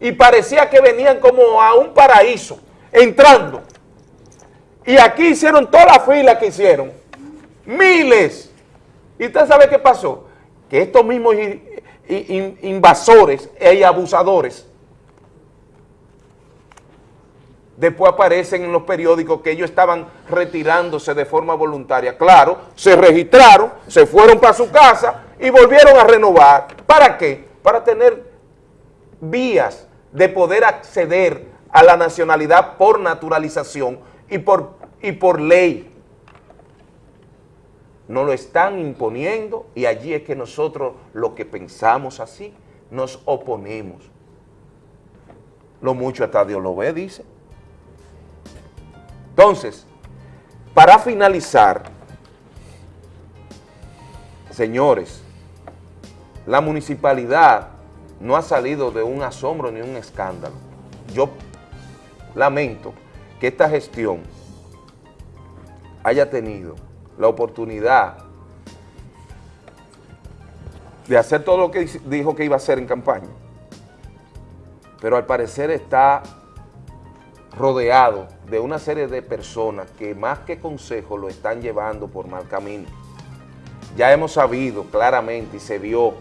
y parecía que venían como a un paraíso, entrando, y aquí hicieron toda la fila que hicieron. Miles. ¿Y usted sabe qué pasó? Que estos mismos invasores y abusadores después aparecen en los periódicos que ellos estaban retirándose de forma voluntaria. Claro, se registraron, se fueron para su casa y volvieron a renovar. ¿Para qué? Para tener vías de poder acceder a la nacionalidad por naturalización y por, y por ley. Nos lo están imponiendo y allí es que nosotros lo que pensamos así, nos oponemos. Lo mucho hasta Dios lo ve, dice. Entonces, para finalizar, señores, la municipalidad no ha salido de un asombro ni un escándalo. Yo lamento que esta gestión haya tenido la oportunidad de hacer todo lo que dijo que iba a hacer en campaña, pero al parecer está rodeado de una serie de personas que más que consejo lo están llevando por mal camino. Ya hemos sabido claramente y se vio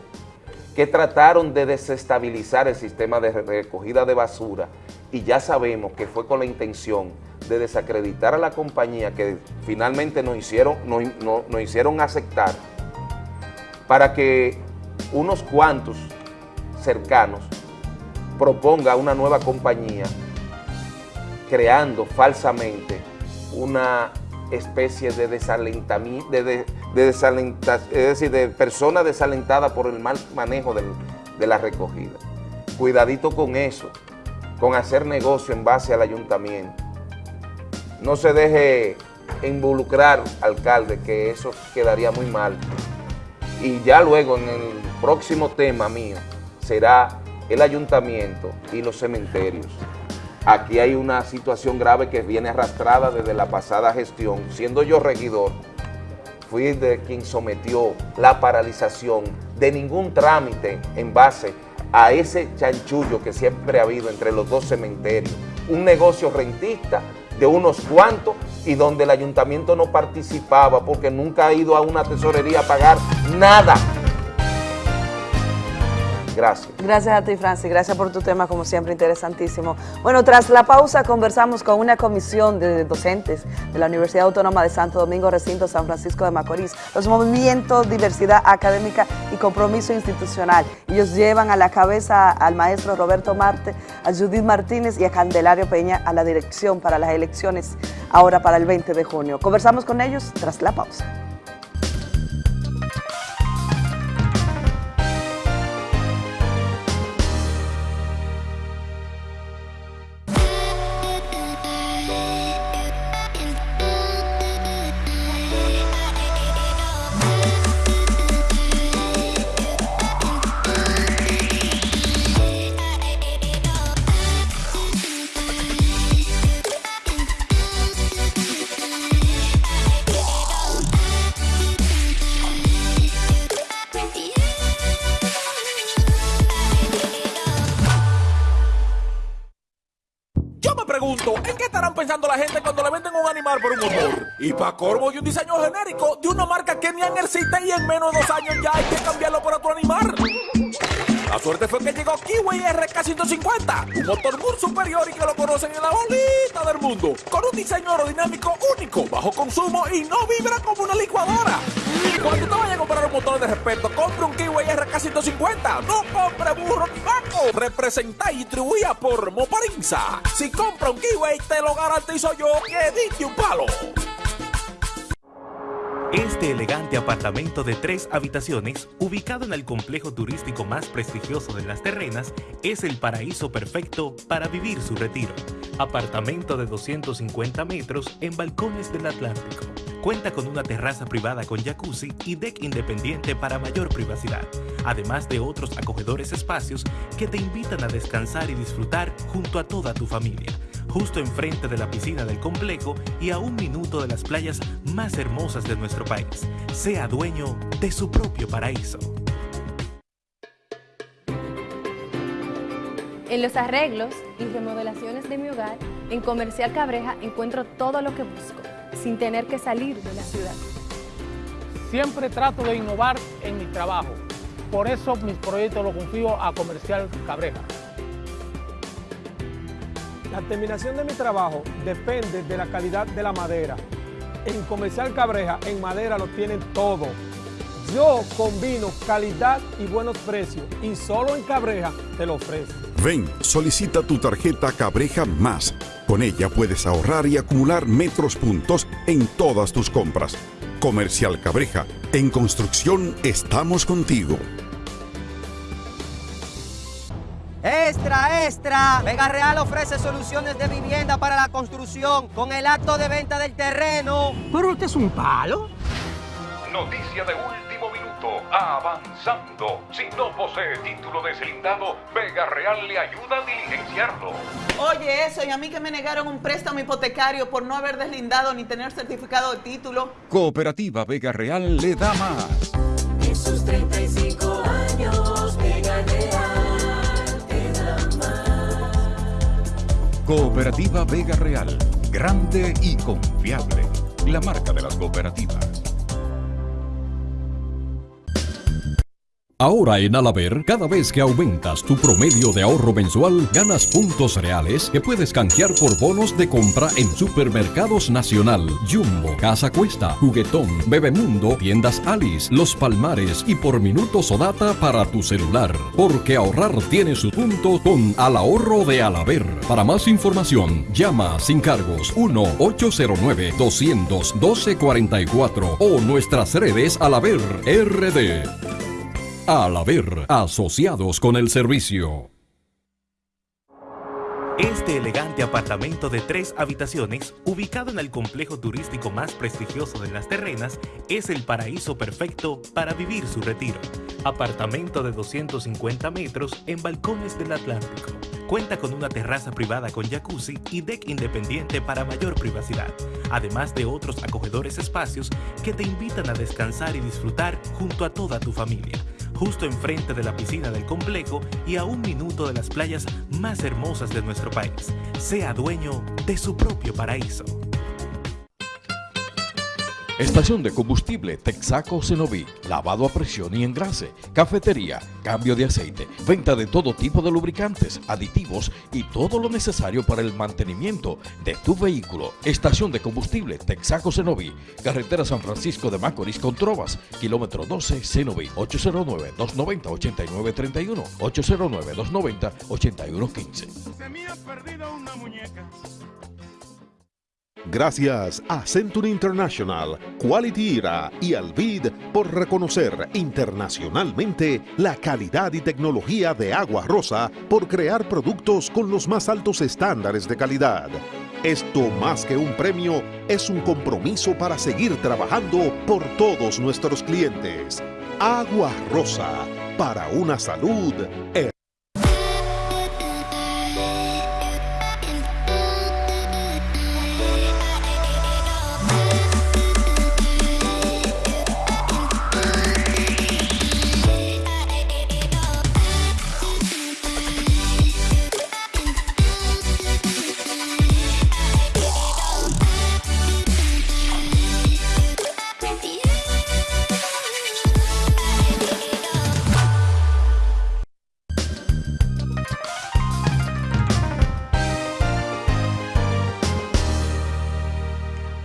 que trataron de desestabilizar el sistema de recogida de basura y ya sabemos que fue con la intención de desacreditar a la compañía que finalmente nos hicieron, nos, hicieron aceptar para que unos cuantos cercanos proponga una nueva compañía creando falsamente una especie de desalentamiento, de, es decir, de persona desalentada por el mal manejo de la recogida. Cuidadito con eso, con hacer negocio en base al ayuntamiento. No se deje involucrar alcalde, que eso quedaría muy mal. Y ya luego en el próximo tema mío será el ayuntamiento y los cementerios. Aquí hay una situación grave que viene arrastrada desde la pasada gestión. Siendo yo regidor, fui de quien sometió la paralización de ningún trámite en base a ese chanchullo que siempre ha habido entre los dos cementerios. Un negocio rentista de unos cuantos y donde el ayuntamiento no participaba porque nunca ha ido a una tesorería a pagar nada. Gracias. Gracias a ti, Francis. Gracias por tu tema, como siempre, interesantísimo. Bueno, tras la pausa conversamos con una comisión de docentes de la Universidad Autónoma de Santo Domingo, recinto San Francisco de Macorís, los movimientos, diversidad académica y compromiso institucional. Ellos llevan a la cabeza al maestro Roberto Marte, a Judith Martínez y a Candelario Peña a la dirección para las elecciones ahora para el 20 de junio. Conversamos con ellos tras la pausa. Corvo y un diseño genérico de una marca que ni existe y en menos de dos años ya hay que cambiarlo por otro animal. La suerte fue que llegó Kiwi RK150, un motor muy superior y que lo conocen en la bolita del mundo, con un diseño aerodinámico único, bajo consumo y no vibra como una licuadora. Cuando te vayas a comprar un motor de respeto, compre un Kiwi RK150, no compre burro ni vaco. Representa y distribuida por Moparinza. Si compra un Kiwi, te lo garantizo yo que diste un palo. Este elegante apartamento de tres habitaciones, ubicado en el complejo turístico más prestigioso de las terrenas, es el paraíso perfecto para vivir su retiro. Apartamento de 250 metros en balcones del Atlántico. Cuenta con una terraza privada con jacuzzi y deck independiente para mayor privacidad, además de otros acogedores espacios que te invitan a descansar y disfrutar junto a toda tu familia justo enfrente de la piscina del complejo y a un minuto de las playas más hermosas de nuestro país. Sea dueño de su propio paraíso. En los arreglos y remodelaciones de mi hogar, en Comercial Cabreja encuentro todo lo que busco, sin tener que salir de la ciudad. Siempre trato de innovar en mi trabajo. Por eso mis proyectos los confío a Comercial Cabreja. La terminación de mi trabajo depende de la calidad de la madera. En Comercial Cabreja, en madera lo tienen todo. Yo combino calidad y buenos precios y solo en Cabreja te lo ofrezco. Ven, solicita tu tarjeta Cabreja Más. Con ella puedes ahorrar y acumular metros puntos en todas tus compras. Comercial Cabreja, en construcción estamos contigo. Extra, extra. Vega Real ofrece soluciones de vivienda para la construcción con el acto de venta del terreno. ¿Pero usted es un palo? Noticia de último Avanzando. Si no posee título deslindado, Vega Real le ayuda a diligenciarlo. Oye, eso, y a mí que me negaron un préstamo hipotecario por no haber deslindado ni tener certificado de título. Cooperativa Vega Real le da más. En sus 35 años, Vega Real te da más. Cooperativa Vega Real. Grande y confiable. La marca de las cooperativas. Ahora en Alaber, cada vez que aumentas tu promedio de ahorro mensual, ganas puntos reales que puedes canjear por bonos de compra en Supermercados Nacional, Jumbo, Casa Cuesta, Juguetón, Bebemundo, Tiendas Alice, Los Palmares y por minutos o data para tu celular. Porque ahorrar tiene su punto con Al Ahorro de Alaber. Para más información, llama sin cargos 1-809-212-44 o nuestras redes Alaber RD. Al haber asociados con el servicio. Este elegante apartamento de tres habitaciones, ubicado en el complejo turístico más prestigioso de Las Terrenas, es el paraíso perfecto para vivir su retiro. Apartamento de 250 metros en balcones del Atlántico. Cuenta con una terraza privada con jacuzzi y deck independiente para mayor privacidad, además de otros acogedores espacios que te invitan a descansar y disfrutar junto a toda tu familia justo enfrente de la piscina del complejo y a un minuto de las playas más hermosas de nuestro país. Sea dueño de su propio paraíso. Estación de combustible Texaco Cenoví, lavado a presión y engrase, cafetería, cambio de aceite, venta de todo tipo de lubricantes, aditivos y todo lo necesario para el mantenimiento de tu vehículo. Estación de combustible Texaco Cenoví, carretera San Francisco de Macorís con Trovas, kilómetro 12 Cenoví, 809-290-8931, 809-290-8115. Se me ha perdido una muñeca. Gracias a Century International, Quality Era y Alvid por reconocer internacionalmente la calidad y tecnología de Agua Rosa por crear productos con los más altos estándares de calidad. Esto más que un premio es un compromiso para seguir trabajando por todos nuestros clientes. Agua Rosa, para una salud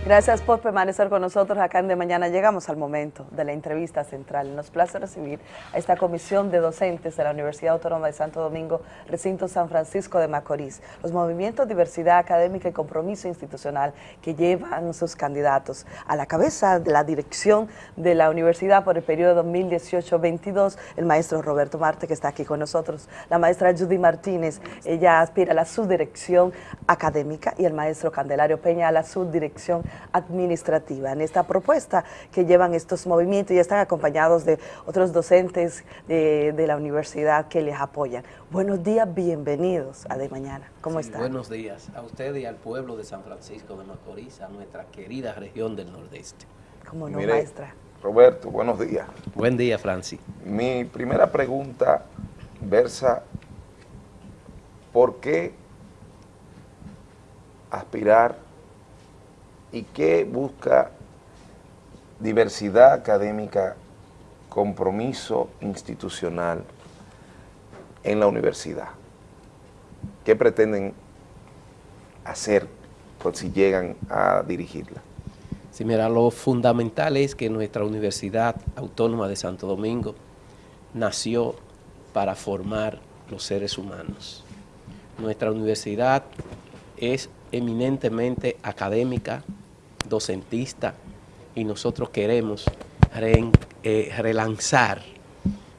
Gracias por permanecer con nosotros acá en De Mañana. Llegamos al momento de la entrevista central. Nos place recibir a esta comisión de docentes de la Universidad Autónoma de Santo Domingo, recinto San Francisco de Macorís. Los movimientos diversidad académica y compromiso institucional que llevan sus candidatos a la cabeza de la dirección de la universidad por el periodo 2018-22, el maestro Roberto Marte, que está aquí con nosotros, la maestra Judy Martínez, ella aspira a la subdirección académica y el maestro Candelario Peña a la subdirección administrativa. En esta propuesta que llevan estos movimientos y están acompañados de otros docentes de, de la universidad que les apoyan. Buenos días, bienvenidos a De Mañana. ¿Cómo Sí, están? Buenos días a usted y al pueblo de San Francisco de Macorís, a nuestra querida región del Nordeste. ¿Cómo no, Mire, maestra? Roberto, buenos días. Buen día, Francis. Mi primera pregunta versa, ¿por qué aspirar y qué busca diversidad académica, compromiso institucional en la universidad? ¿Qué pretenden hacer por si llegan a dirigirla? Sí, mira, lo fundamental es que nuestra Universidad Autónoma de Santo Domingo nació para formar los seres humanos. Nuestra universidad es eminentemente académica, docentista, y nosotros queremos re- eh, relanzar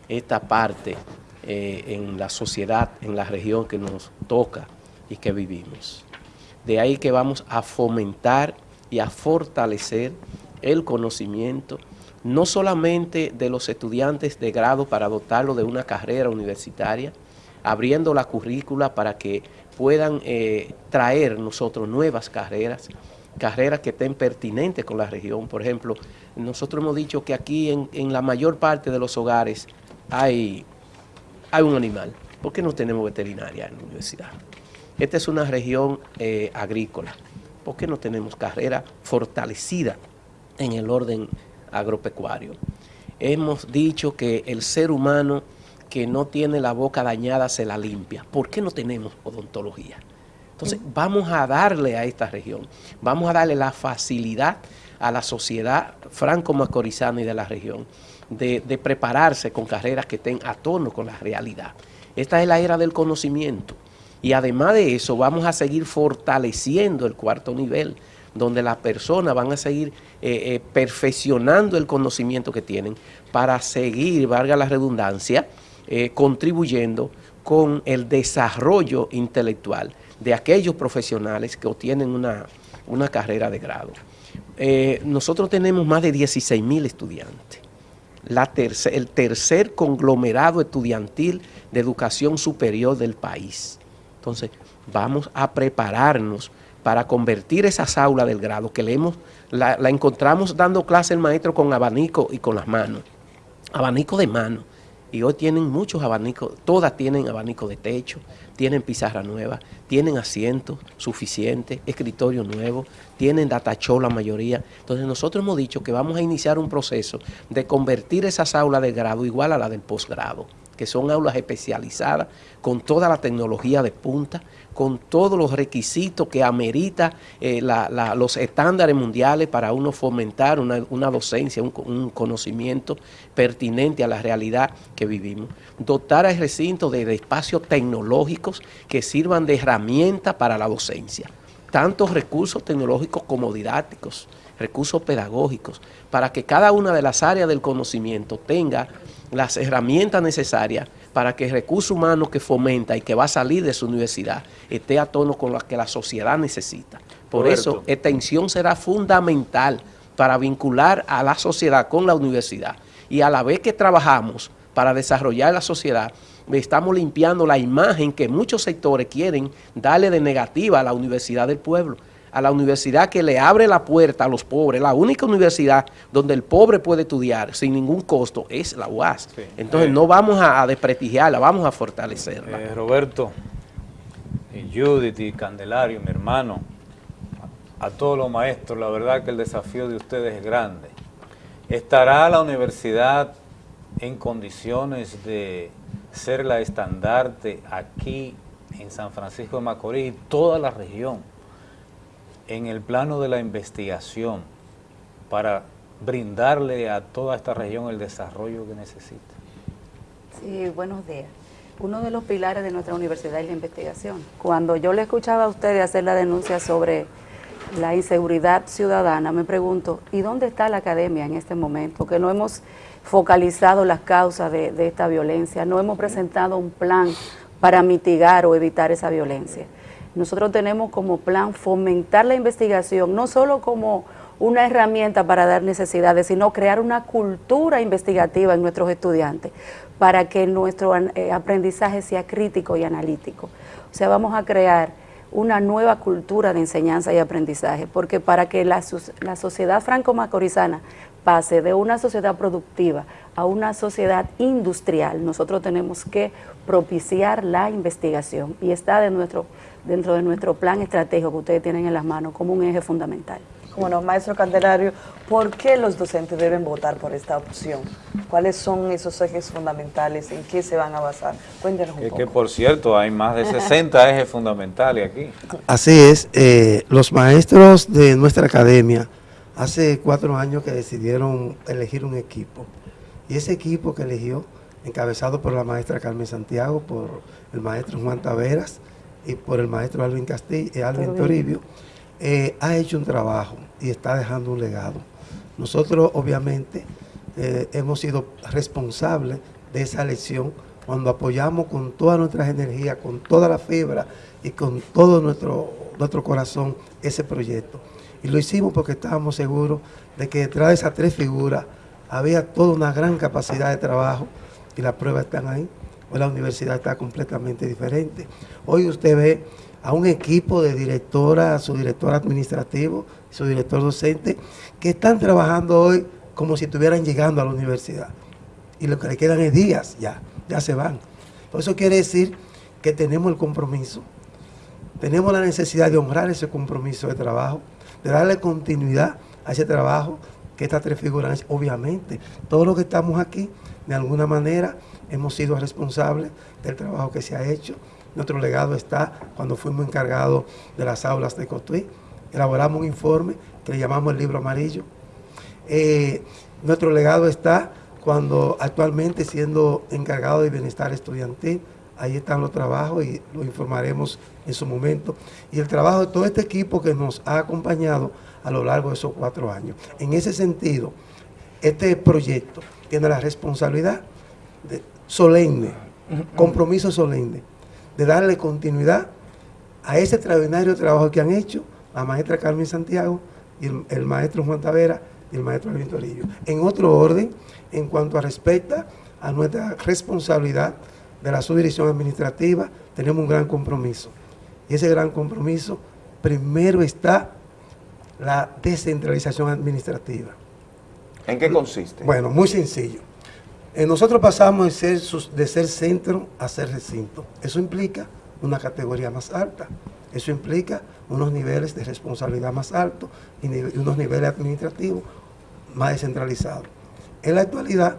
esta parte eh, en la sociedad, en la región que nos toca y que vivimos. De ahí que vamos a fomentar y a fortalecer el conocimiento, no solamente de los estudiantes de grado para dotarlo de una carrera universitaria, abriendo la currícula para que puedan eh, traer nosotros nuevas carreras, carreras que estén pertinentes con la región. Por ejemplo, nosotros hemos dicho que aquí en, la mayor parte de los hogares hay, hay un animal. ¿Por qué no tenemos veterinaria en la universidad? Esta es una región eh, agrícola. ¿Por qué no tenemos carrera fortalecida en el orden agropecuario? Hemos dicho que el ser humano que no tiene la boca dañada se la limpia. ¿Por qué no tenemos odontología? Entonces, vamos a darle a esta región, vamos a darle la facilidad a la sociedad franco-macorizana y de la región de, de prepararse con carreras que estén a tono con la realidad. Esta es la era del conocimiento. Y además de eso, vamos a seguir fortaleciendo el cuarto nivel, donde las personas van a seguir eh, eh, perfeccionando el conocimiento que tienen para seguir, valga la redundancia, eh, contribuyendo con el desarrollo intelectual de aquellos profesionales que obtienen una, una carrera de grado. Eh, nosotros tenemos más de 16 mil estudiantes. La el tercer conglomerado estudiantil de educación superior del país. Entonces, vamos a prepararnos para convertir esas aulas del grado que leemos, la, la encontramos dando clase el maestro con abanico y con las manos, abanico de mano. Y hoy tienen muchos abanicos, todas tienen abanico de techo, tienen pizarra nueva, tienen asientos suficientes, escritorio nuevo, tienen datachó la mayoría. Entonces nosotros hemos dicho que vamos a iniciar un proceso de convertir esas aulas del grado igual a la del posgrado, que son aulas especializadas con toda la tecnología de punta, con todos los requisitos que amerita eh, los estándares mundiales para uno fomentar una, docencia, un, co- un conocimiento pertinente a la realidad que vivimos. Dotar al recinto de, de espacios tecnológicos que sirvan de herramienta para la docencia. Tantos recursos tecnológicos como didácticos, recursos pedagógicos, para que cada una de las áreas del conocimiento tenga las herramientas necesarias para que el recurso humano que fomenta y que va a salir de su universidad esté a tono con lo que la sociedad necesita. Por Roberto. eso, extensión será fundamental para vincular a la sociedad con la universidad. Y a la vez que trabajamos para desarrollar la sociedad, estamos limpiando la imagen que muchos sectores quieren darle de negativa a la Universidad del Pueblo, a la universidad que le abre la puerta a los pobres. La única universidad donde el pobre puede estudiar sin ningún costo es la UAS. Entonces Eh. no vamos a, a desprestigiarla, vamos a fortalecerla. Eh, Roberto, y Judith y Candelario, mi hermano, a, a todos los maestros, la verdad que el desafío de ustedes es grande. ¿Estará la universidad en condiciones de ser la estandarte aquí en San Francisco de Macorís y toda la región en el plano de la investigación para brindarle a toda esta región el desarrollo que necesita? Sí, buenos días. Uno de los pilares de nuestra universidad es la investigación. Cuando yo le escuchaba a ustedes hacer la denuncia sobre la inseguridad ciudadana, me pregunto, ¿y dónde está la academia en este momento? Que no hemos focalizado las causas de, de esta violencia, no hemos presentado un plan para mitigar o evitar esa violencia. Nosotros tenemos como plan fomentar la investigación, no solo como una herramienta para dar necesidades, sino crear una cultura investigativa en nuestros estudiantes para que nuestro eh, aprendizaje sea crítico y analítico. O sea, vamos a crear una nueva cultura de enseñanza y aprendizaje, porque para que la, la sociedad franco-macorizana pase de una sociedad productiva a una sociedad industrial, nosotros tenemos que propiciar la investigación y está de nuestro, dentro de nuestro plan estratégico que ustedes tienen en las manos como un eje fundamental. Como no, maestro Candelario, ¿por qué los docentes deben votar por esta opción? ¿Cuáles son esos ejes fundamentales? ¿En qué se van a basar? Cuéntenos un Que, poco. que, por cierto, hay más de 60 ejes fundamentales aquí. Así es, eh, los maestros de nuestra academia hace cuatro años que decidieron elegir un equipo. Y ese equipo que eligió, encabezado por la maestra Carmen Santiago, por el maestro Juan Taveras y por el maestro Alvin Castillo, eh, Alvin Toribio. Eh, ha hecho un trabajo y está dejando un legado. Nosotros, obviamente, eh, hemos sido responsables de esa elección cuando apoyamos con todas nuestras energías, con toda la fibra y con todo nuestro, nuestro corazón ese proyecto. Y lo hicimos porque estábamos seguros de que detrás de esas tres figuras había toda una gran capacidad de trabajo y las pruebas están ahí. Hoy la universidad está completamente diferente. Hoy usted ve a un equipo de directora, su director administrativo, su director docente, que están trabajando hoy como si estuvieran llegando a la universidad. Y lo que le quedan es días ya, ya se van. Por eso quiere decir que tenemos el compromiso, tenemos la necesidad de honrar ese compromiso de trabajo, de darle continuidad a ese trabajo que estas tres figuras. Obviamente, todos los que estamos aquí, de alguna manera, hemos sido responsables del trabajo que se ha hecho. Nuestro legado está cuando fuimos encargados de las aulas de Cotuí. Elaboramos un informe que llamamos el libro amarillo. Eh, nuestro legado está cuando actualmente siendo encargado de bienestar estudiantil, ahí están los trabajos y lo informaremos en su momento. Y el trabajo de todo este equipo que nos ha acompañado a lo largo de esos cuatro años. En ese sentido, este proyecto tiene la responsabilidad de- solemne compromiso solemne de darle continuidad a ese extraordinario trabajo que han hecho la maestra Carmen Santiago y el, el maestro Juan Tavera y el maestro Alvin Torillo. En otro orden, en cuanto a respecta a nuestra responsabilidad de la subdirección administrativa, tenemos un gran compromiso. Y ese gran compromiso, primero está la descentralización administrativa. ¿En qué consiste? Bueno, muy sencillo. Eh, nosotros pasamos de ser, de ser centro a ser recinto. Eso implica una categoría más alta. Eso implica unos niveles de responsabilidad más altos y unos niveles administrativos más descentralizados. En la actualidad,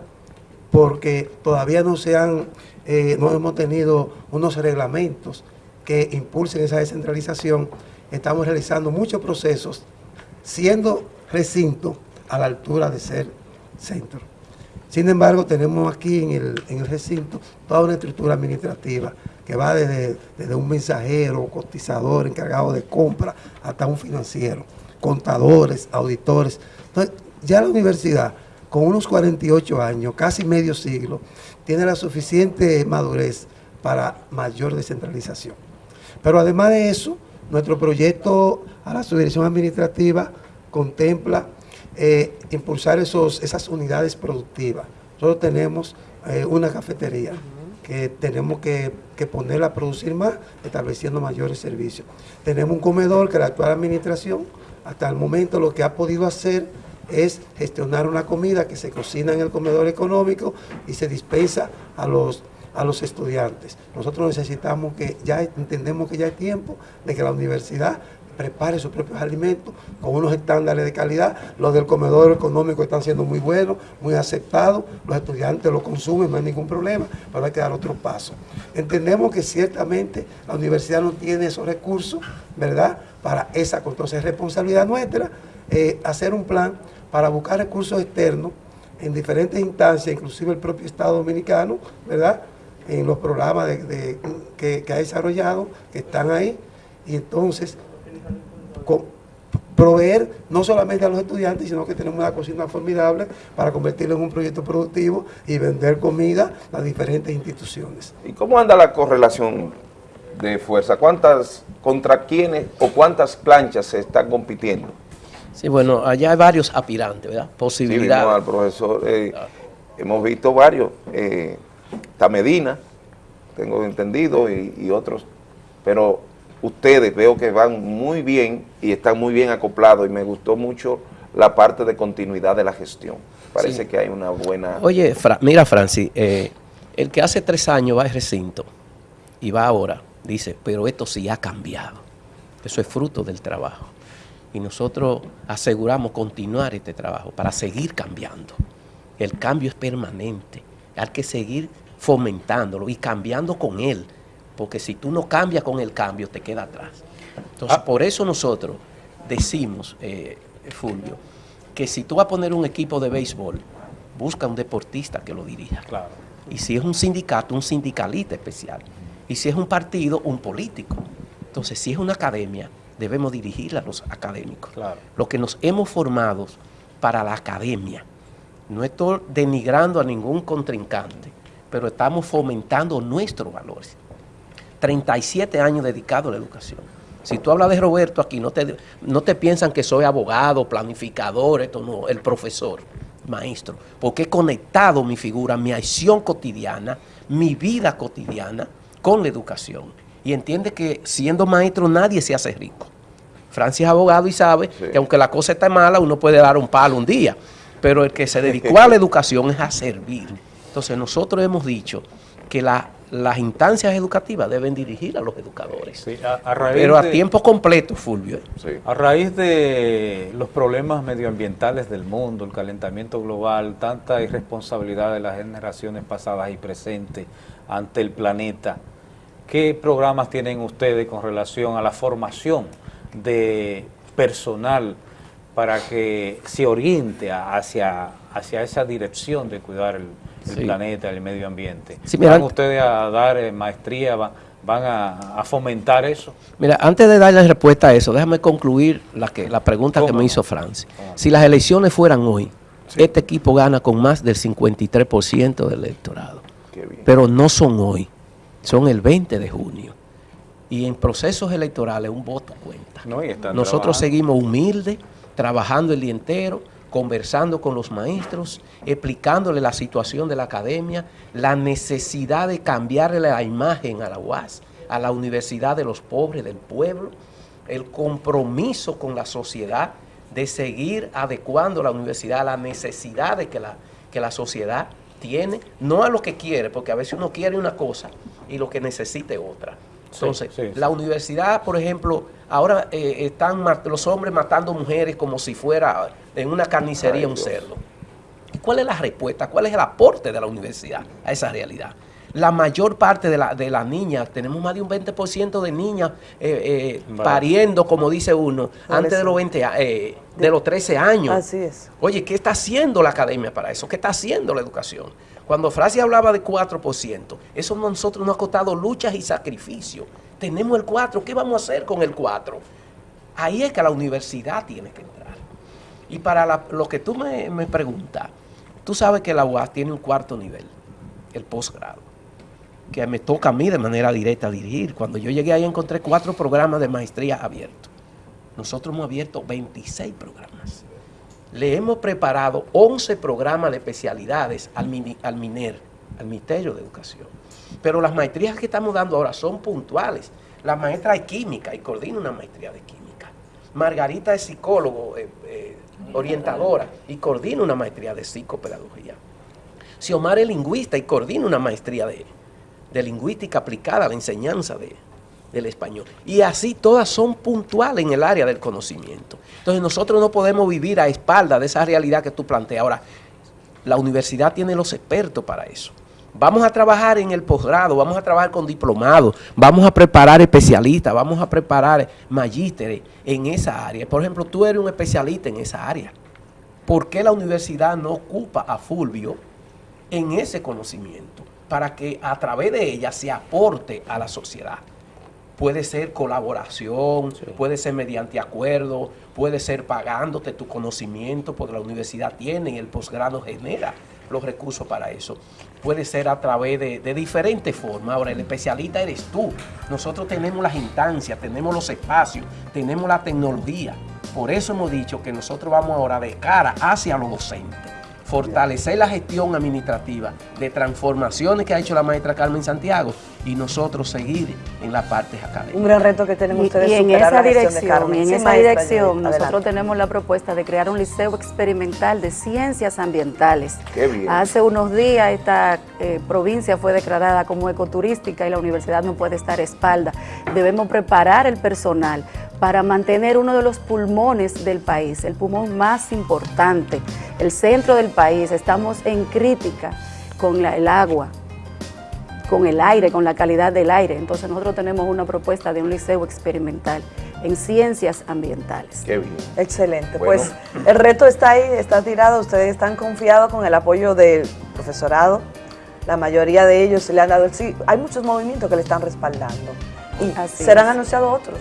porque todavía no se han, eh, no hemos tenido unos reglamentos que impulsen esa descentralización, estamos realizando muchos procesos siendo recinto a la altura de ser centro. Sin embargo, tenemos aquí en el, recinto toda una estructura administrativa que va desde, desde un mensajero, cotizador, encargado de compra, hasta un financiero, contadores, auditores. Entonces, ya la universidad, con unos 48 años, casi medio siglo, tiene la suficiente madurez para mayor descentralización. Pero además de eso, nuestro proyecto a la subdirección administrativa contempla eh, impulsar esos, esas unidades productivas. Nosotros tenemos eh, una cafetería que tenemos que, que ponerla a producir más, estableciendo mayores servicios. Tenemos un comedor que la actual administración, hasta el momento lo que ha podido hacer es gestionar una comida que se cocina en el comedor económico y se dispensa a los, a los estudiantes. Nosotros necesitamos que, ya entendemos que ya es tiempo de que la universidad prepare sus propios alimentos con unos estándares de calidad. Los del comedor económico están siendo muy buenos, muy aceptados, los estudiantes lo consumen, no hay ningún problema, pero hay que dar otro paso. Entendemos que ciertamente la universidad no tiene esos recursos, ¿verdad?, para esa, entonces es responsabilidad nuestra eh, hacer un plan para buscar recursos externos en diferentes instancias, inclusive el propio Estado Dominicano, ¿verdad?, en los programas que, que ha desarrollado, que están ahí, y entonces proveer no solamente a los estudiantes, sino que tenemos una cocina formidable para convertirlo en un proyecto productivo y vender comida a diferentes instituciones. ¿Y cómo anda la correlación de fuerza? ¿Cuántas, contra quiénes o cuántas planchas se están compitiendo? Sí, bueno, allá hay varios aspirantes, ¿verdad? Sí, Posibilidades. al profesor, eh, hemos visto varios, eh, está Medina, tengo entendido, y, y otros, pero ustedes veo que van muy bien y están muy bien acoplados y me gustó mucho la parte de continuidad de la gestión. Parece Sí. que hay una buena... Oye, Fra- mira, Francis, eh, el que hace tres años va al recinto y va ahora, dice, pero esto sí ha cambiado. Eso es fruto del trabajo. Y nosotros aseguramos continuar este trabajo para seguir cambiando. El cambio es permanente. Hay que seguir fomentándolo y cambiando con él. Porque si tú no cambias con el cambio, te queda atrás. Entonces, por eso nosotros decimos, eh, Fulvio, que si tú vas a poner un equipo de béisbol, busca un deportista que lo dirija. Y si es un sindicato, un sindicalista especial. Y si es un partido, un político. Entonces, si es una academia, debemos dirigir a los académicos. Lo que nos hemos formado para la academia. No estoy denigrando a ningún contrincante, pero estamos fomentando nuestros valores. 37 años dedicado a la educación. Si tú hablas de Roberto aquí, no te, no te piensan que soy abogado, planificador, esto no, el profesor, maestro, porque he conectado mi figura, mi acción cotidiana, mi vida cotidiana con la educación. Y entiende que siendo maestro nadie se hace rico. Francis es abogado y sabe que aunque la cosa está mala, uno puede dar un palo un día, pero el que se dedicó a la (laughs) educación es a servir. Entonces nosotros hemos dicho que la- las instancias educativas deben dirigir a los educadores. a raíz pero a de- tiempo completo, Fulvio. A raíz de los problemas medioambientales del mundo, el calentamiento global, tanta irresponsabilidad de las generaciones pasadas y presentes ante el planeta, ¿qué programas tienen ustedes con relación a la formación de personal para que se oriente hacia, hacia esa dirección de cuidar el, el Sí. planeta, el medio ambiente? Sí, mira, ¿Van ustedes a dar eh, maestría, va- van a, a fomentar eso? Mira, antes de darle respuesta a eso, déjame concluir la, que, la pregunta que me hizo Francis. Si las elecciones fueran hoy, este equipo gana con más del 53% del electorado. pero no son hoy, son el 20 de junio. Y en procesos electorales un voto cuenta. No, Nosotros trabajando. seguimos humildes, trabajando el día entero, conversando con los maestros, explicándole la situación de la academia, la necesidad de cambiarle la imagen a la UAS, a la universidad de los pobres del pueblo, el compromiso con la sociedad de seguir adecuando la universidad a las necesidades que la, que la sociedad tiene, no a lo que quiere, porque a veces uno quiere una cosa y lo que necesite otra. Entonces, sí, sí. la universidad, por ejemplo, ahora eh, están los hombres matando mujeres como si fuera en una carnicería Ay, un Dios. cerdo. ¿Y cuál es la respuesta? ¿Cuál es el aporte de la universidad a esa realidad? La mayor parte de, la- de las niñas, tenemos más de un 20% de niñas eh, eh, pariendo, como dice uno, antes de los, 20, a- eh, de los 13 años. Así es. Oye, ¿qué está haciendo la academia para eso? ¿Qué está haciendo la educación? Cuando Francia hablaba de 4%, eso nosotros nos ha costado luchas y sacrificios. Tenemos el 4, ¿qué vamos a hacer con el 4? Ahí es que la universidad tiene que entrar. Y para la- lo que tú me, me preguntas, tú sabes que la UAS tiene un cuarto nivel, el posgrado, que me toca a mí de manera directa dirigir. Cuando yo llegué ahí encontré cuatro programas de maestría abiertos. Nosotros hemos abierto 26 programas. Le hemos preparado 11 programas de especialidades al, MINER, al Ministerio de Educación. Pero las maestrías que estamos dando ahora son puntuales. La maestra de química y coordina una maestría de química. Margarita es psicólogo, eh, eh, orientadora y coordina una maestría de psicopedagogía. Xiomara es lingüista y coordina una maestría de, de lingüística aplicada a la enseñanza de, del español. Y así todas son puntuales en el área del conocimiento. Entonces nosotros no podemos vivir a espaldas de esa realidad que tú planteas. Ahora, la universidad tiene los expertos para eso. Vamos a trabajar en el posgrado, vamos a trabajar con diplomados, vamos a preparar especialistas, vamos a preparar magísteres en esa área. Por ejemplo, tú eres un especialista en esa área. ¿Por qué la universidad no ocupa a Fulvio en ese conocimiento para que a través de ella se aporte a la sociedad? Puede ser colaboración, puede ser mediante acuerdo, puede ser pagándote tu conocimiento, porque la universidad tiene y el posgrado genera los recursos para eso. Puede ser a través de, de diferentes formas. Ahora, el especialista eres tú. Nosotros tenemos las instancias, tenemos los espacios, tenemos la tecnología. Por eso hemos dicho que nosotros vamos ahora de cara hacia los docentes fortalecer la gestión administrativa de transformaciones que ha hecho la maestra Carmen Santiago y nosotros seguir en la parte académica. Un gran reto que Y, ustedes y en superar esa la gestión de dirección, Carmen. y en Sí, esa maestra, dirección nosotros adelante. tenemos la propuesta de crear un liceo experimental de ciencias ambientales. Qué bien. Hace unos días esta eh, provincia fue declarada como ecoturística y la universidad no puede estar a espalda. Debemos preparar el personal para mantener uno de los pulmones del país, el pulmón más importante, el centro del país. Estamos en crítica con la- el agua, con el aire, con la calidad del aire. Entonces nosotros tenemos una propuesta de un liceo experimental en ciencias ambientales. Qué bien. Excelente. Bueno. Pues el reto está ahí, está tirado. Ustedes están confiados con el apoyo del profesorado. La mayoría de ellos le han dado el sí. Hay muchos movimientos que le están respaldando. Y Así serán es. anunciados otros.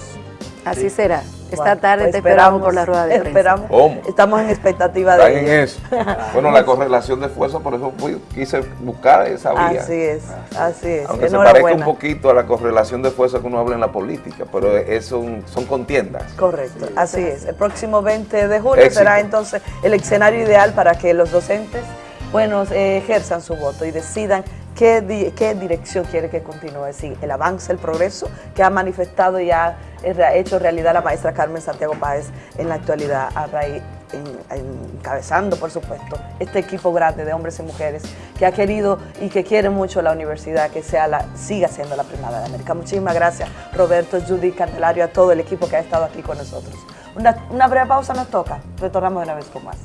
Así será. Esta Bueno, tarde pues te esperamos por la rueda de prensa. Esperamos. ¿Cómo? Estamos en expectativa Están de en eso. (laughs) Bueno, la correlación de fuerza, por eso fui- quise buscar esa vía. Así es, así es. Aunque se parezca un poquito a la correlación de fuerza que uno habla en la política, pero es- son, son contiendas. Correcto, así es. El próximo 20 de julio Éxito. será entonces el escenario ideal para que los docentes, bueno, eh, ejerzan su voto y decidan qué, di- qué dirección quiere que continúe, si el avance, el progreso que ha manifestado y ha eh, hecho realidad la maestra Carmen Santiago Páez en la actualidad, a raíz, en- en- encabezando, por supuesto, este equipo grande de hombres y mujeres que ha querido y que quiere mucho la universidad, que sea la, siga siendo la primada de América. Muchísimas gracias, Roberto, Judy, Candelario, a todo el equipo que ha estado aquí con nosotros. Una, una breve pausa nos toca. Retornamos de una vez con más.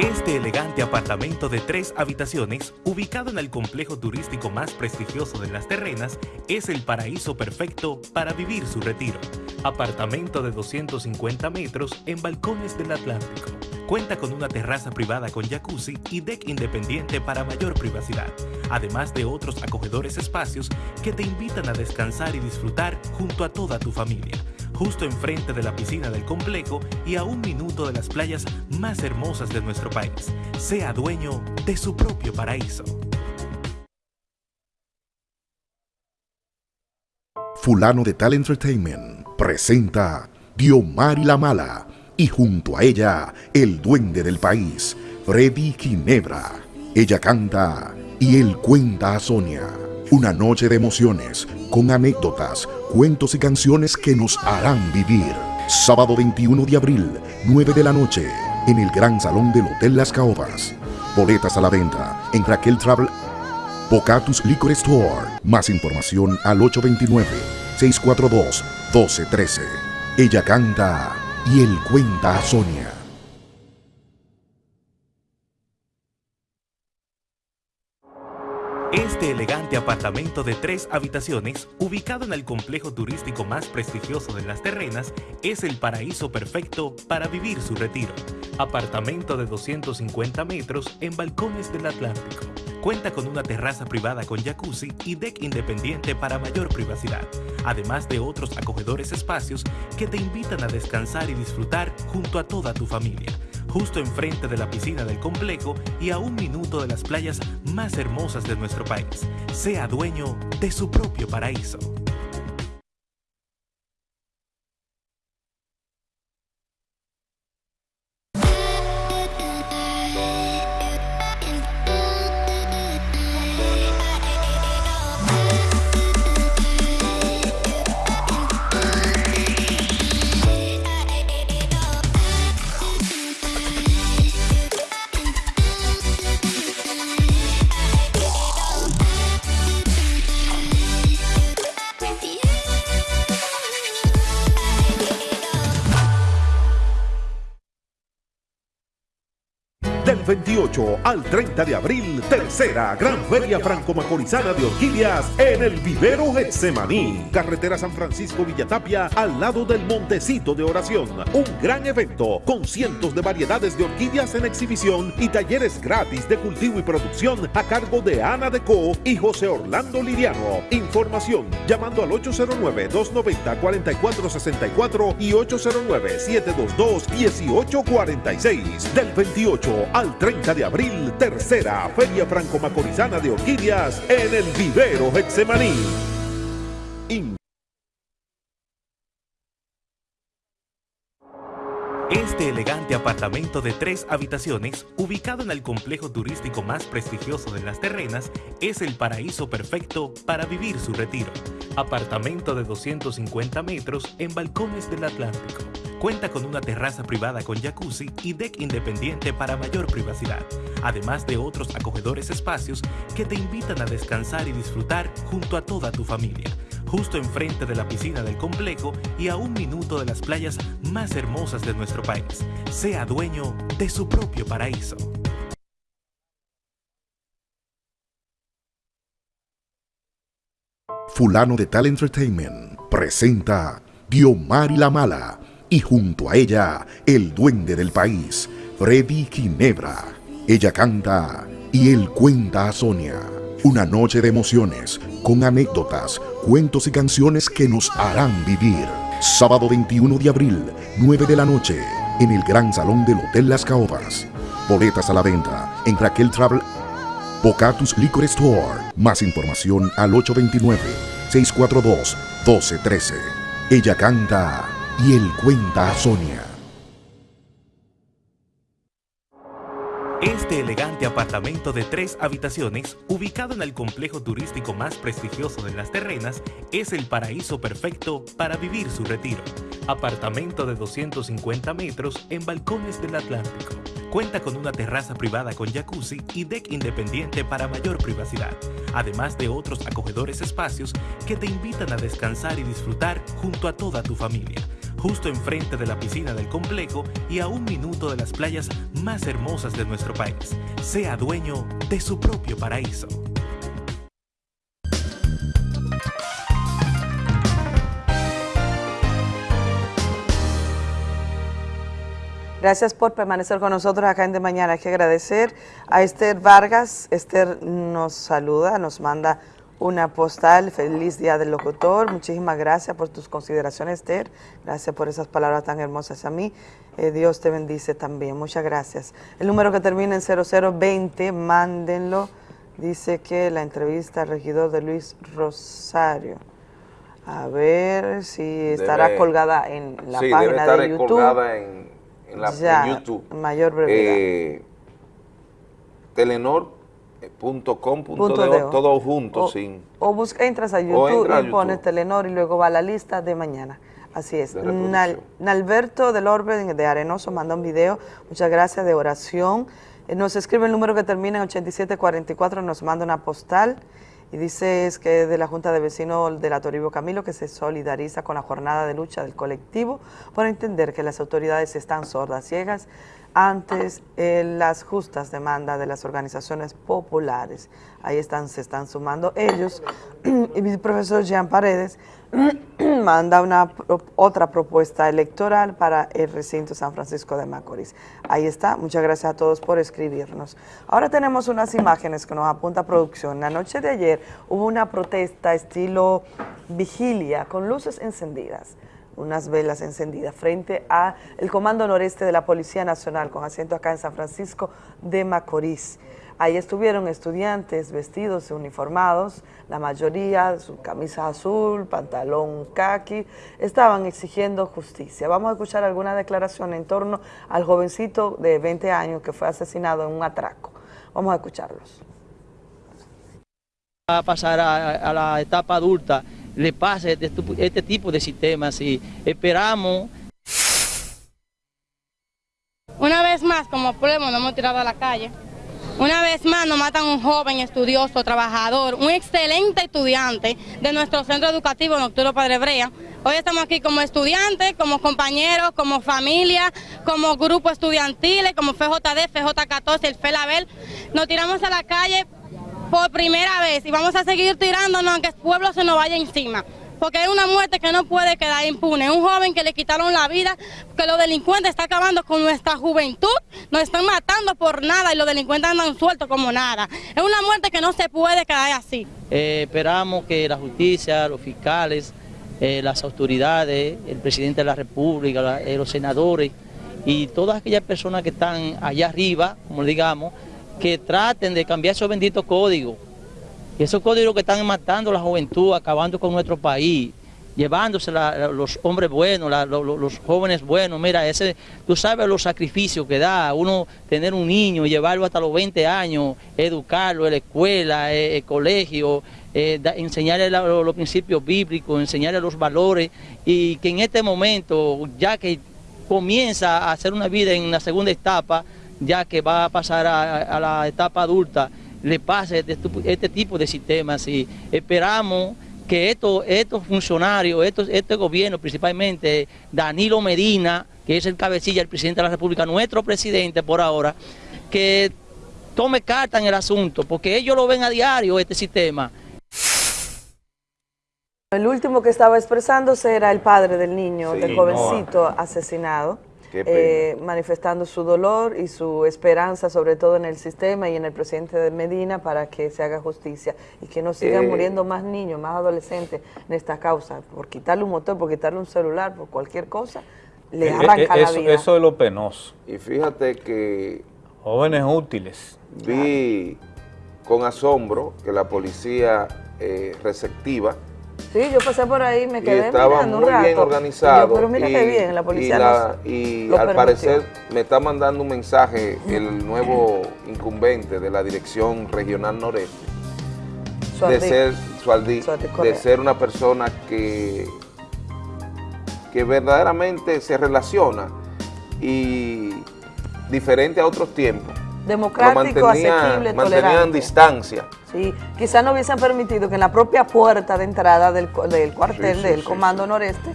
Este elegante apartamento de tres habitaciones, ubicado en el complejo turístico más prestigioso de Las Terrenas, es el paraíso perfecto para vivir su retiro. Apartamento de 250 metros en balcones del Atlántico, Cuenta con una terraza privada con jacuzzi y deck independiente para mayor privacidad, además de otros acogedores espacios que te invitan a descansar y disfrutar junto a toda tu familia, justo enfrente de la piscina del complejo y a un minuto de las playas más hermosas de nuestro país. Sea dueño de su propio paraíso. Fulano de Tal Entertainment presenta Diomari la Mala y junto a ella el duende del país, Freddy Ginebra. Ella canta y él cuenta a Sonia. Una noche de emociones con anécdotas, cuentos y canciones que nos harán vivir. Sábado 21 de abril, 9 de la noche, en el Gran Salón del Hotel Las Caobas. Boletas a la venta en Raquel Travel Bocatus Liquor Store. Más información al 829-642-1213. Ella canta y él cuenta a Sonia. Este elegante apartamento de tres habitaciones, ubicado en el complejo turístico más prestigioso de las terrenas, es el paraíso perfecto para vivir su retiro. Apartamento de 250 metros en balcones del Atlántico. Cuenta con una terraza privada con jacuzzi y deck independiente para mayor privacidad, además de otros acogedores espacios que te invitan a descansar y disfrutar junto a toda tu familia justo enfrente de la piscina del complejo y a un minuto de las playas más hermosas de nuestro país. Sea dueño de su propio paraíso. Del 28 al 30 de abril, tercera Gran Feria Franco-Macorizana de Orquídeas en el Vivero Getsemaní. Carretera San Francisco Villatapia al lado del Montecito de Oración. Un gran evento con cientos de variedades de orquídeas en exhibición y talleres gratis de cultivo y producción a cargo de Ana Deco y José Orlando Liriano. Información llamando al 809-290-4464 y 809-722-1846. Del 28 al 30 de abril, tercera Feria Franco-Macorizana de Orquídeas en el Vivero Getsemaní. Este elegante apartamento de tres habitaciones, ubicado en el complejo turístico más prestigioso de las terrenas, es el paraíso perfecto para vivir su retiro. Apartamento de 250 metros en balcones del Atlántico. Cuenta con una terraza privada con jacuzzi y deck independiente para mayor privacidad, además de otros acogedores espacios que te invitan a descansar y disfrutar junto a toda tu familia justo enfrente de la piscina del complejo y a un minuto de las playas más hermosas de nuestro país. Sea dueño de su propio paraíso. Fulano de Tal Entertainment presenta Diomari la Mala y junto a ella el duende del país, Freddy Ginebra. Ella canta y él cuenta a Sonia. Una noche de emociones con anécdotas, cuentos y canciones que nos harán vivir. Sábado 21 de abril, 9 de la noche, en el Gran Salón del Hotel Las Caobas. Boletas a la venta en Raquel Travel Bocatus Liquor Store. Más información al 829-642-1213. Ella canta y él cuenta a Sonia. Este elegante apartamento de tres habitaciones, ubicado en el complejo turístico más prestigioso de las terrenas, es el paraíso perfecto para vivir su retiro. Apartamento de 250 metros en balcones del Atlántico. Cuenta con una terraza privada con jacuzzi y deck independiente para mayor privacidad, además de otros acogedores espacios que te invitan a descansar y disfrutar junto a toda tu familia justo enfrente de la piscina del complejo y a un minuto de las playas más hermosas de nuestro país. Sea dueño de su propio paraíso. Gracias por permanecer con nosotros acá en De Mañana. Hay que agradecer a Esther Vargas. Esther nos saluda, nos manda una postal. Feliz Día del Locutor. Muchísimas gracias por tus consideraciones, Esther. Gracias por esas palabras tan hermosas a mí. Eh, Dios te bendice también. Muchas gracias. El número que termina en 0020, mándenlo. Dice que la entrevista al regidor de Luis Rosario. A ver si estará Debe- colgada en la sí, debe página estar de YouTube. colgada en, en la, en Ya, YouTube. mayor brevedad. Eh, Telenor.com.de, Punto de o. todo junto, O- sin... O busca, entras a YouTube entra a y pones YouTube. Telenor y luego va a la lista de mañana. Así es. De reproducción. Nal- Nalberto del Orbe de Arenoso manda un video. Muchas gracias de oración. Eh, Nos escribe el número que termina en 8744, nos manda una postal y dice es que es de la Junta de Vecinos de la Toribio Camilo que se solidariza con la jornada de lucha del colectivo por entender que las autoridades están sordas, ciegas antes eh, las justas demandas de las organizaciones populares. Ahí están, se están sumando ellos. (clears throat) y mi profesor Jean Paredes (clears throat) manda una otra propuesta electoral para el recinto San Francisco de Macorís. Ahí está, muchas gracias a todos por escribirnos. Ahora tenemos unas imágenes que nos apunta producción. La noche de ayer hubo una protesta estilo vigilia con luces encendidas unas velas encendidas frente a el Comando Noreste de la Policía Nacional con asiento acá en San Francisco de Macorís. Ahí estuvieron estudiantes vestidos y uniformados, la mayoría su camisa azul, pantalón caqui, estaban exigiendo justicia. Vamos a escuchar alguna declaración en torno al jovencito de 20 años que fue asesinado en un atraco. Vamos a escucharlos. a pasar a la etapa adulta le pase este, este tipo de sistemas y esperamos Una vez más, como pueblo, nos hemos tirado a la calle. Una vez más nos matan un joven estudioso, trabajador, un excelente estudiante de nuestro centro educativo Nocturno Padre Brea. Hoy estamos aquí como estudiantes, como compañeros, como familia, como grupo estudiantiles, como FJD, FJ14, el FELABEL. Nos tiramos a la calle por primera vez y vamos a seguir tirándonos aunque el pueblo se nos vaya encima. Porque es una muerte que no puede quedar impune. Un joven que le quitaron la vida, que los delincuentes están acabando con nuestra juventud, nos están matando por nada y los delincuentes andan sueltos como nada. Es una muerte que no se puede quedar así. Eh, esperamos que la justicia, los fiscales, eh, las autoridades, el presidente de la República, eh, los senadores y todas aquellas personas que están allá arriba, como digamos, que traten de cambiar esos benditos códigos. Esos códigos que están matando a la juventud, acabando con nuestro país, llevándose los hombres buenos, los jóvenes buenos. Mira, ese, tú sabes los sacrificios que da uno tener un niño, llevarlo hasta los 20 años, educarlo en la escuela, eh, el colegio, eh, enseñarle los, los principios bíblicos, enseñarle los valores y que en este momento, ya que comienza a hacer una vida en la segunda etapa, ya que va a pasar a, a la etapa adulta, le pase este, este tipo de sistemas y esperamos que estos, estos funcionarios, estos, este gobierno, principalmente Danilo Medina, que es el cabecilla, el presidente de la República, nuestro presidente por ahora, que tome carta en el asunto, porque ellos lo ven a diario, este sistema. El último que estaba expresándose era el padre del niño, Sí, del jovencito asesinado, Qué pena. Eh, manifestando su dolor y su esperanza, sobre todo en el sistema y en el presidente de Medina, para que se haga justicia y que no sigan Eh. muriendo más niños, más adolescentes en esta causa, por quitarle un motor, por quitarle un celular, por cualquier cosa, le Eh, arranca eh, la eso, vida. eso es lo penoso. Y fíjate que Jóvenes útiles. vi con asombro que la policía eh, receptiva Sí, yo pasé por ahí, me y quedé estaba mirando un muy rato. bien Y yo, organizado. pero mira y, qué bien, la policía y, la- y al permitió. parecer me está mandando un mensaje (clears throat) el nuevo incumbente de la Dirección Regional Noreste de ser Suardí, Suardí de ser una persona que que verdaderamente se relaciona y diferente a otros tiempos. Democrático, mantenía- asequible, mantenían tolerante. distancia. Sí, quizás no hubiesen permitido que en la propia puerta de entrada del, del cuartel Sí, sí, del sí, Comando Noreste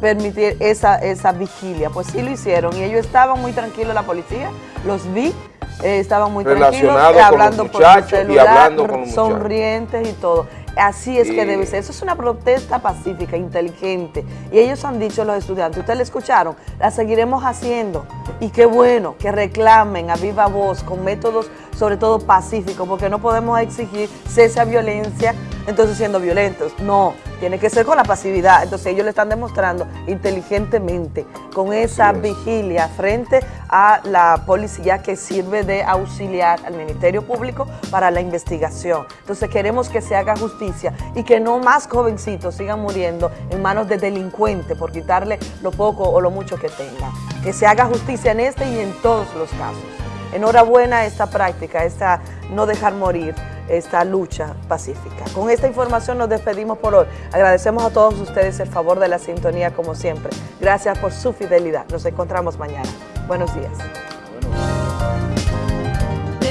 permitir esa, esa vigilia. Pues sí lo hicieron y ellos estaban muy tranquilos, la policía, los vi, eh, estaban muy tranquilos, eh, con hablando los por muchachos y celular, hablando con los sonrientes y todo. Así es que debe ser. Eso es una protesta pacífica, inteligente. Y ellos han dicho, los estudiantes, ustedes le escucharon, la seguiremos haciendo. Y qué bueno que reclamen a viva voz, con métodos sobre todo pacíficos, porque no podemos exigir cese a violencia, entonces siendo violentos. No, tiene que ser con la pasividad. Entonces ellos le están demostrando inteligentemente, con esa vigilia frente a la policía que sirve de auxiliar al Ministerio Público para la investigación. Entonces queremos que se haga justicia y que no más jovencitos sigan muriendo en manos de delincuentes por quitarle lo poco o lo mucho que tengan. Que se haga justicia en este y en todos los casos. Enhorabuena esta práctica, esta no dejar morir esta lucha pacífica. Con esta información nos despedimos por hoy. Agradecemos a todos ustedes el favor de la sintonía como siempre. Gracias por su fidelidad. Nos encontramos mañana. Buenos días.